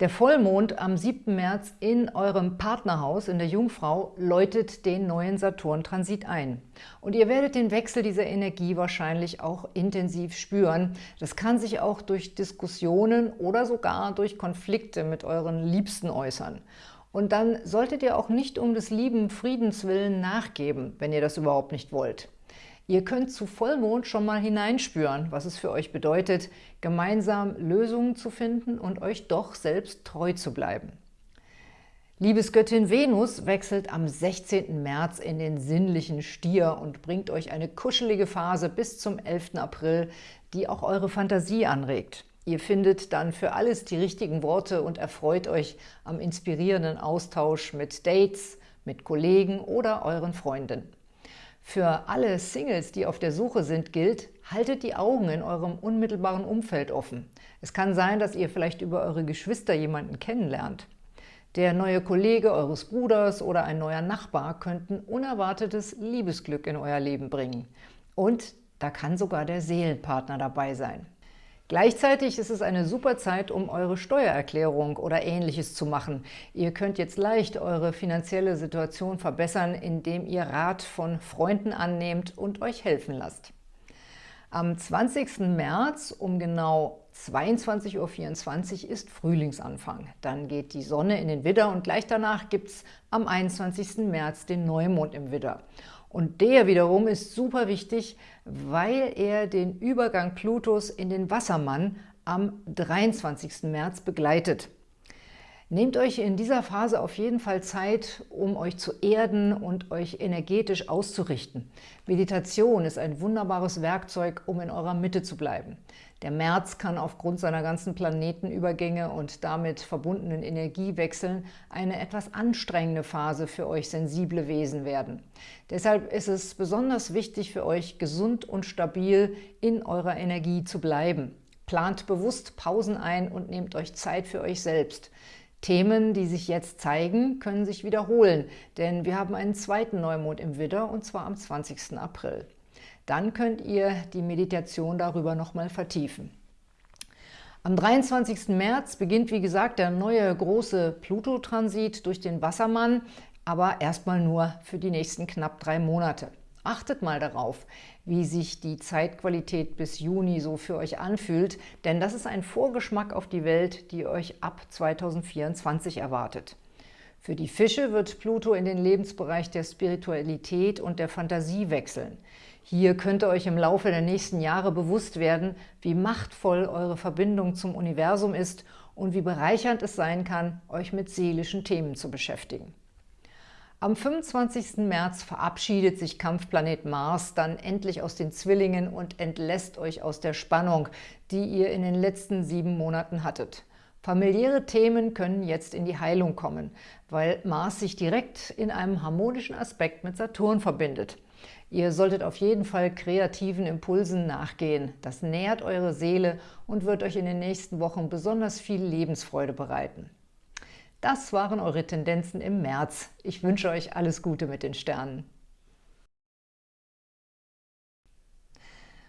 Der Vollmond am 7. März in eurem Partnerhaus in der Jungfrau läutet den neuen Saturn-Transit ein. Und ihr werdet den Wechsel dieser Energie wahrscheinlich auch intensiv spüren. Das kann sich auch durch Diskussionen oder sogar durch Konflikte mit euren Liebsten äußern. Und dann solltet ihr auch nicht um des lieben Friedens willen nachgeben, wenn ihr das überhaupt nicht wollt. Ihr könnt zu Vollmond schon mal hineinspüren, was es für euch bedeutet, gemeinsam Lösungen zu finden und euch doch selbst treu zu bleiben. Liebesgöttin Venus wechselt am 16. März in den sinnlichen Stier und bringt euch eine kuschelige Phase bis zum 11. April, die auch eure Fantasie anregt. Ihr findet dann für alles die richtigen Worte und erfreut euch am inspirierenden Austausch mit Dates, mit Kollegen oder euren Freunden. Für alle Singles, die auf der Suche sind, gilt, haltet die Augen in eurem unmittelbaren Umfeld offen. Es kann sein, dass ihr vielleicht über eure Geschwister jemanden kennenlernt. Der neue Kollege eures Bruders oder ein neuer Nachbar könnten unerwartetes Liebesglück in euer Leben bringen. Und da kann sogar der Seelenpartner dabei sein. Gleichzeitig ist es eine super Zeit, um eure Steuererklärung oder Ähnliches zu machen. Ihr könnt jetzt leicht eure finanzielle Situation verbessern, indem ihr Rat von Freunden annehmt und euch helfen lasst. Am 20. März um genau 22.24 Uhr ist Frühlingsanfang. Dann geht die Sonne in den Widder und gleich danach gibt es am 21. März den Neumond im Widder. Und der wiederum ist super wichtig, weil er den Übergang Plutos in den Wassermann am 23. März begleitet. Nehmt euch in dieser Phase auf jeden Fall Zeit, um euch zu erden und euch energetisch auszurichten. Meditation ist ein wunderbares Werkzeug, um in eurer Mitte zu bleiben. Der März kann aufgrund seiner ganzen Planetenübergänge und damit verbundenen Energiewechseln eine etwas anstrengende Phase für euch sensible Wesen werden. Deshalb ist es besonders wichtig für euch, gesund und stabil in eurer Energie zu bleiben. Plant bewusst Pausen ein und nehmt euch Zeit für euch selbst. Themen, die sich jetzt zeigen, können sich wiederholen, denn wir haben einen zweiten Neumond im Widder und zwar am 20. April. Dann könnt ihr die Meditation darüber nochmal vertiefen. Am 23. März beginnt, wie gesagt, der neue große Pluto-Transit durch den Wassermann, aber erstmal nur für die nächsten knapp drei Monate. Achtet mal darauf, wie sich die Zeitqualität bis Juni so für euch anfühlt, denn das ist ein Vorgeschmack auf die Welt, die euch ab 2024 erwartet. Für die Fische wird Pluto in den Lebensbereich der Spiritualität und der Fantasie wechseln. Hier könnt ihr euch im Laufe der nächsten Jahre bewusst werden, wie machtvoll eure Verbindung zum Universum ist und wie bereichernd es sein kann, euch mit seelischen Themen zu beschäftigen. Am 25. März verabschiedet sich Kampfplanet Mars dann endlich aus den Zwillingen und entlässt euch aus der Spannung, die ihr in den letzten sieben Monaten hattet. Familiäre Themen können jetzt in die Heilung kommen, weil Mars sich direkt in einem harmonischen Aspekt mit Saturn verbindet. Ihr solltet auf jeden Fall kreativen Impulsen nachgehen. Das nährt eure Seele und wird euch in den nächsten Wochen besonders viel Lebensfreude bereiten. Das waren eure Tendenzen im März. Ich wünsche euch alles Gute mit den Sternen.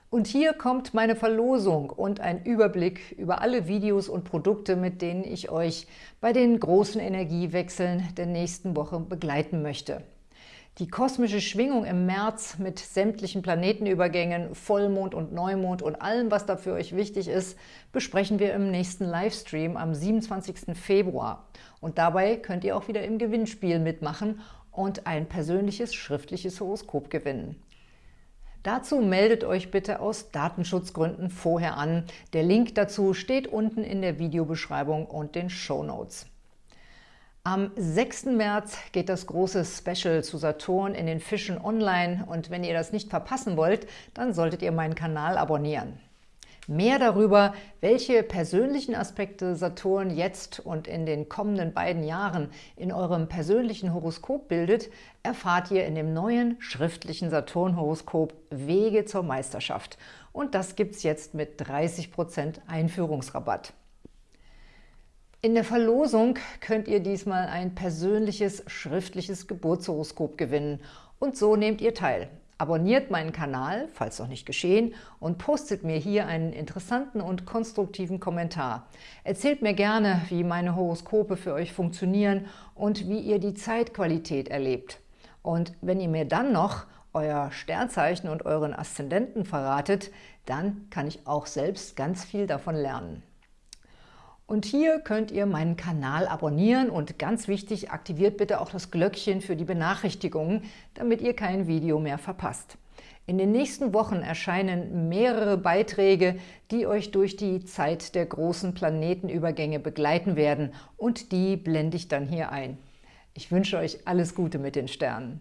Und hier kommt meine Verlosung und ein Überblick über alle Videos und Produkte, mit denen ich euch bei den großen Energiewechseln der nächsten Woche begleiten möchte. Die kosmische Schwingung im März mit sämtlichen Planetenübergängen, Vollmond und Neumond und allem, was da für euch wichtig ist, besprechen wir im nächsten Livestream am 27. Februar. Und dabei könnt ihr auch wieder im Gewinnspiel mitmachen und ein persönliches schriftliches Horoskop gewinnen. Dazu meldet euch bitte aus Datenschutzgründen vorher an. Der Link dazu steht unten in der Videobeschreibung und den Show Notes. Am 6. März geht das große Special zu Saturn in den Fischen online und wenn ihr das nicht verpassen wollt, dann solltet ihr meinen Kanal abonnieren. Mehr darüber, welche persönlichen Aspekte Saturn jetzt und in den kommenden beiden Jahren in eurem persönlichen Horoskop bildet, erfahrt ihr in dem neuen schriftlichen Saturn-Horoskop Wege zur Meisterschaft. Und das gibt es jetzt mit 30% Einführungsrabatt. In der Verlosung könnt ihr diesmal ein persönliches schriftliches Geburtshoroskop gewinnen und so nehmt ihr teil. Abonniert meinen Kanal, falls noch nicht geschehen, und postet mir hier einen interessanten und konstruktiven Kommentar. Erzählt mir gerne, wie meine Horoskope für euch funktionieren und wie ihr die Zeitqualität erlebt. Und wenn ihr mir dann noch euer Sternzeichen und euren Aszendenten verratet, dann kann ich auch selbst ganz viel davon lernen. Und hier könnt ihr meinen Kanal abonnieren und ganz wichtig, aktiviert bitte auch das Glöckchen für die Benachrichtigungen, damit ihr kein Video mehr verpasst. In den nächsten Wochen erscheinen mehrere Beiträge, die euch durch die Zeit der großen Planetenübergänge begleiten werden und die blende ich dann hier ein. Ich wünsche euch alles Gute mit den Sternen.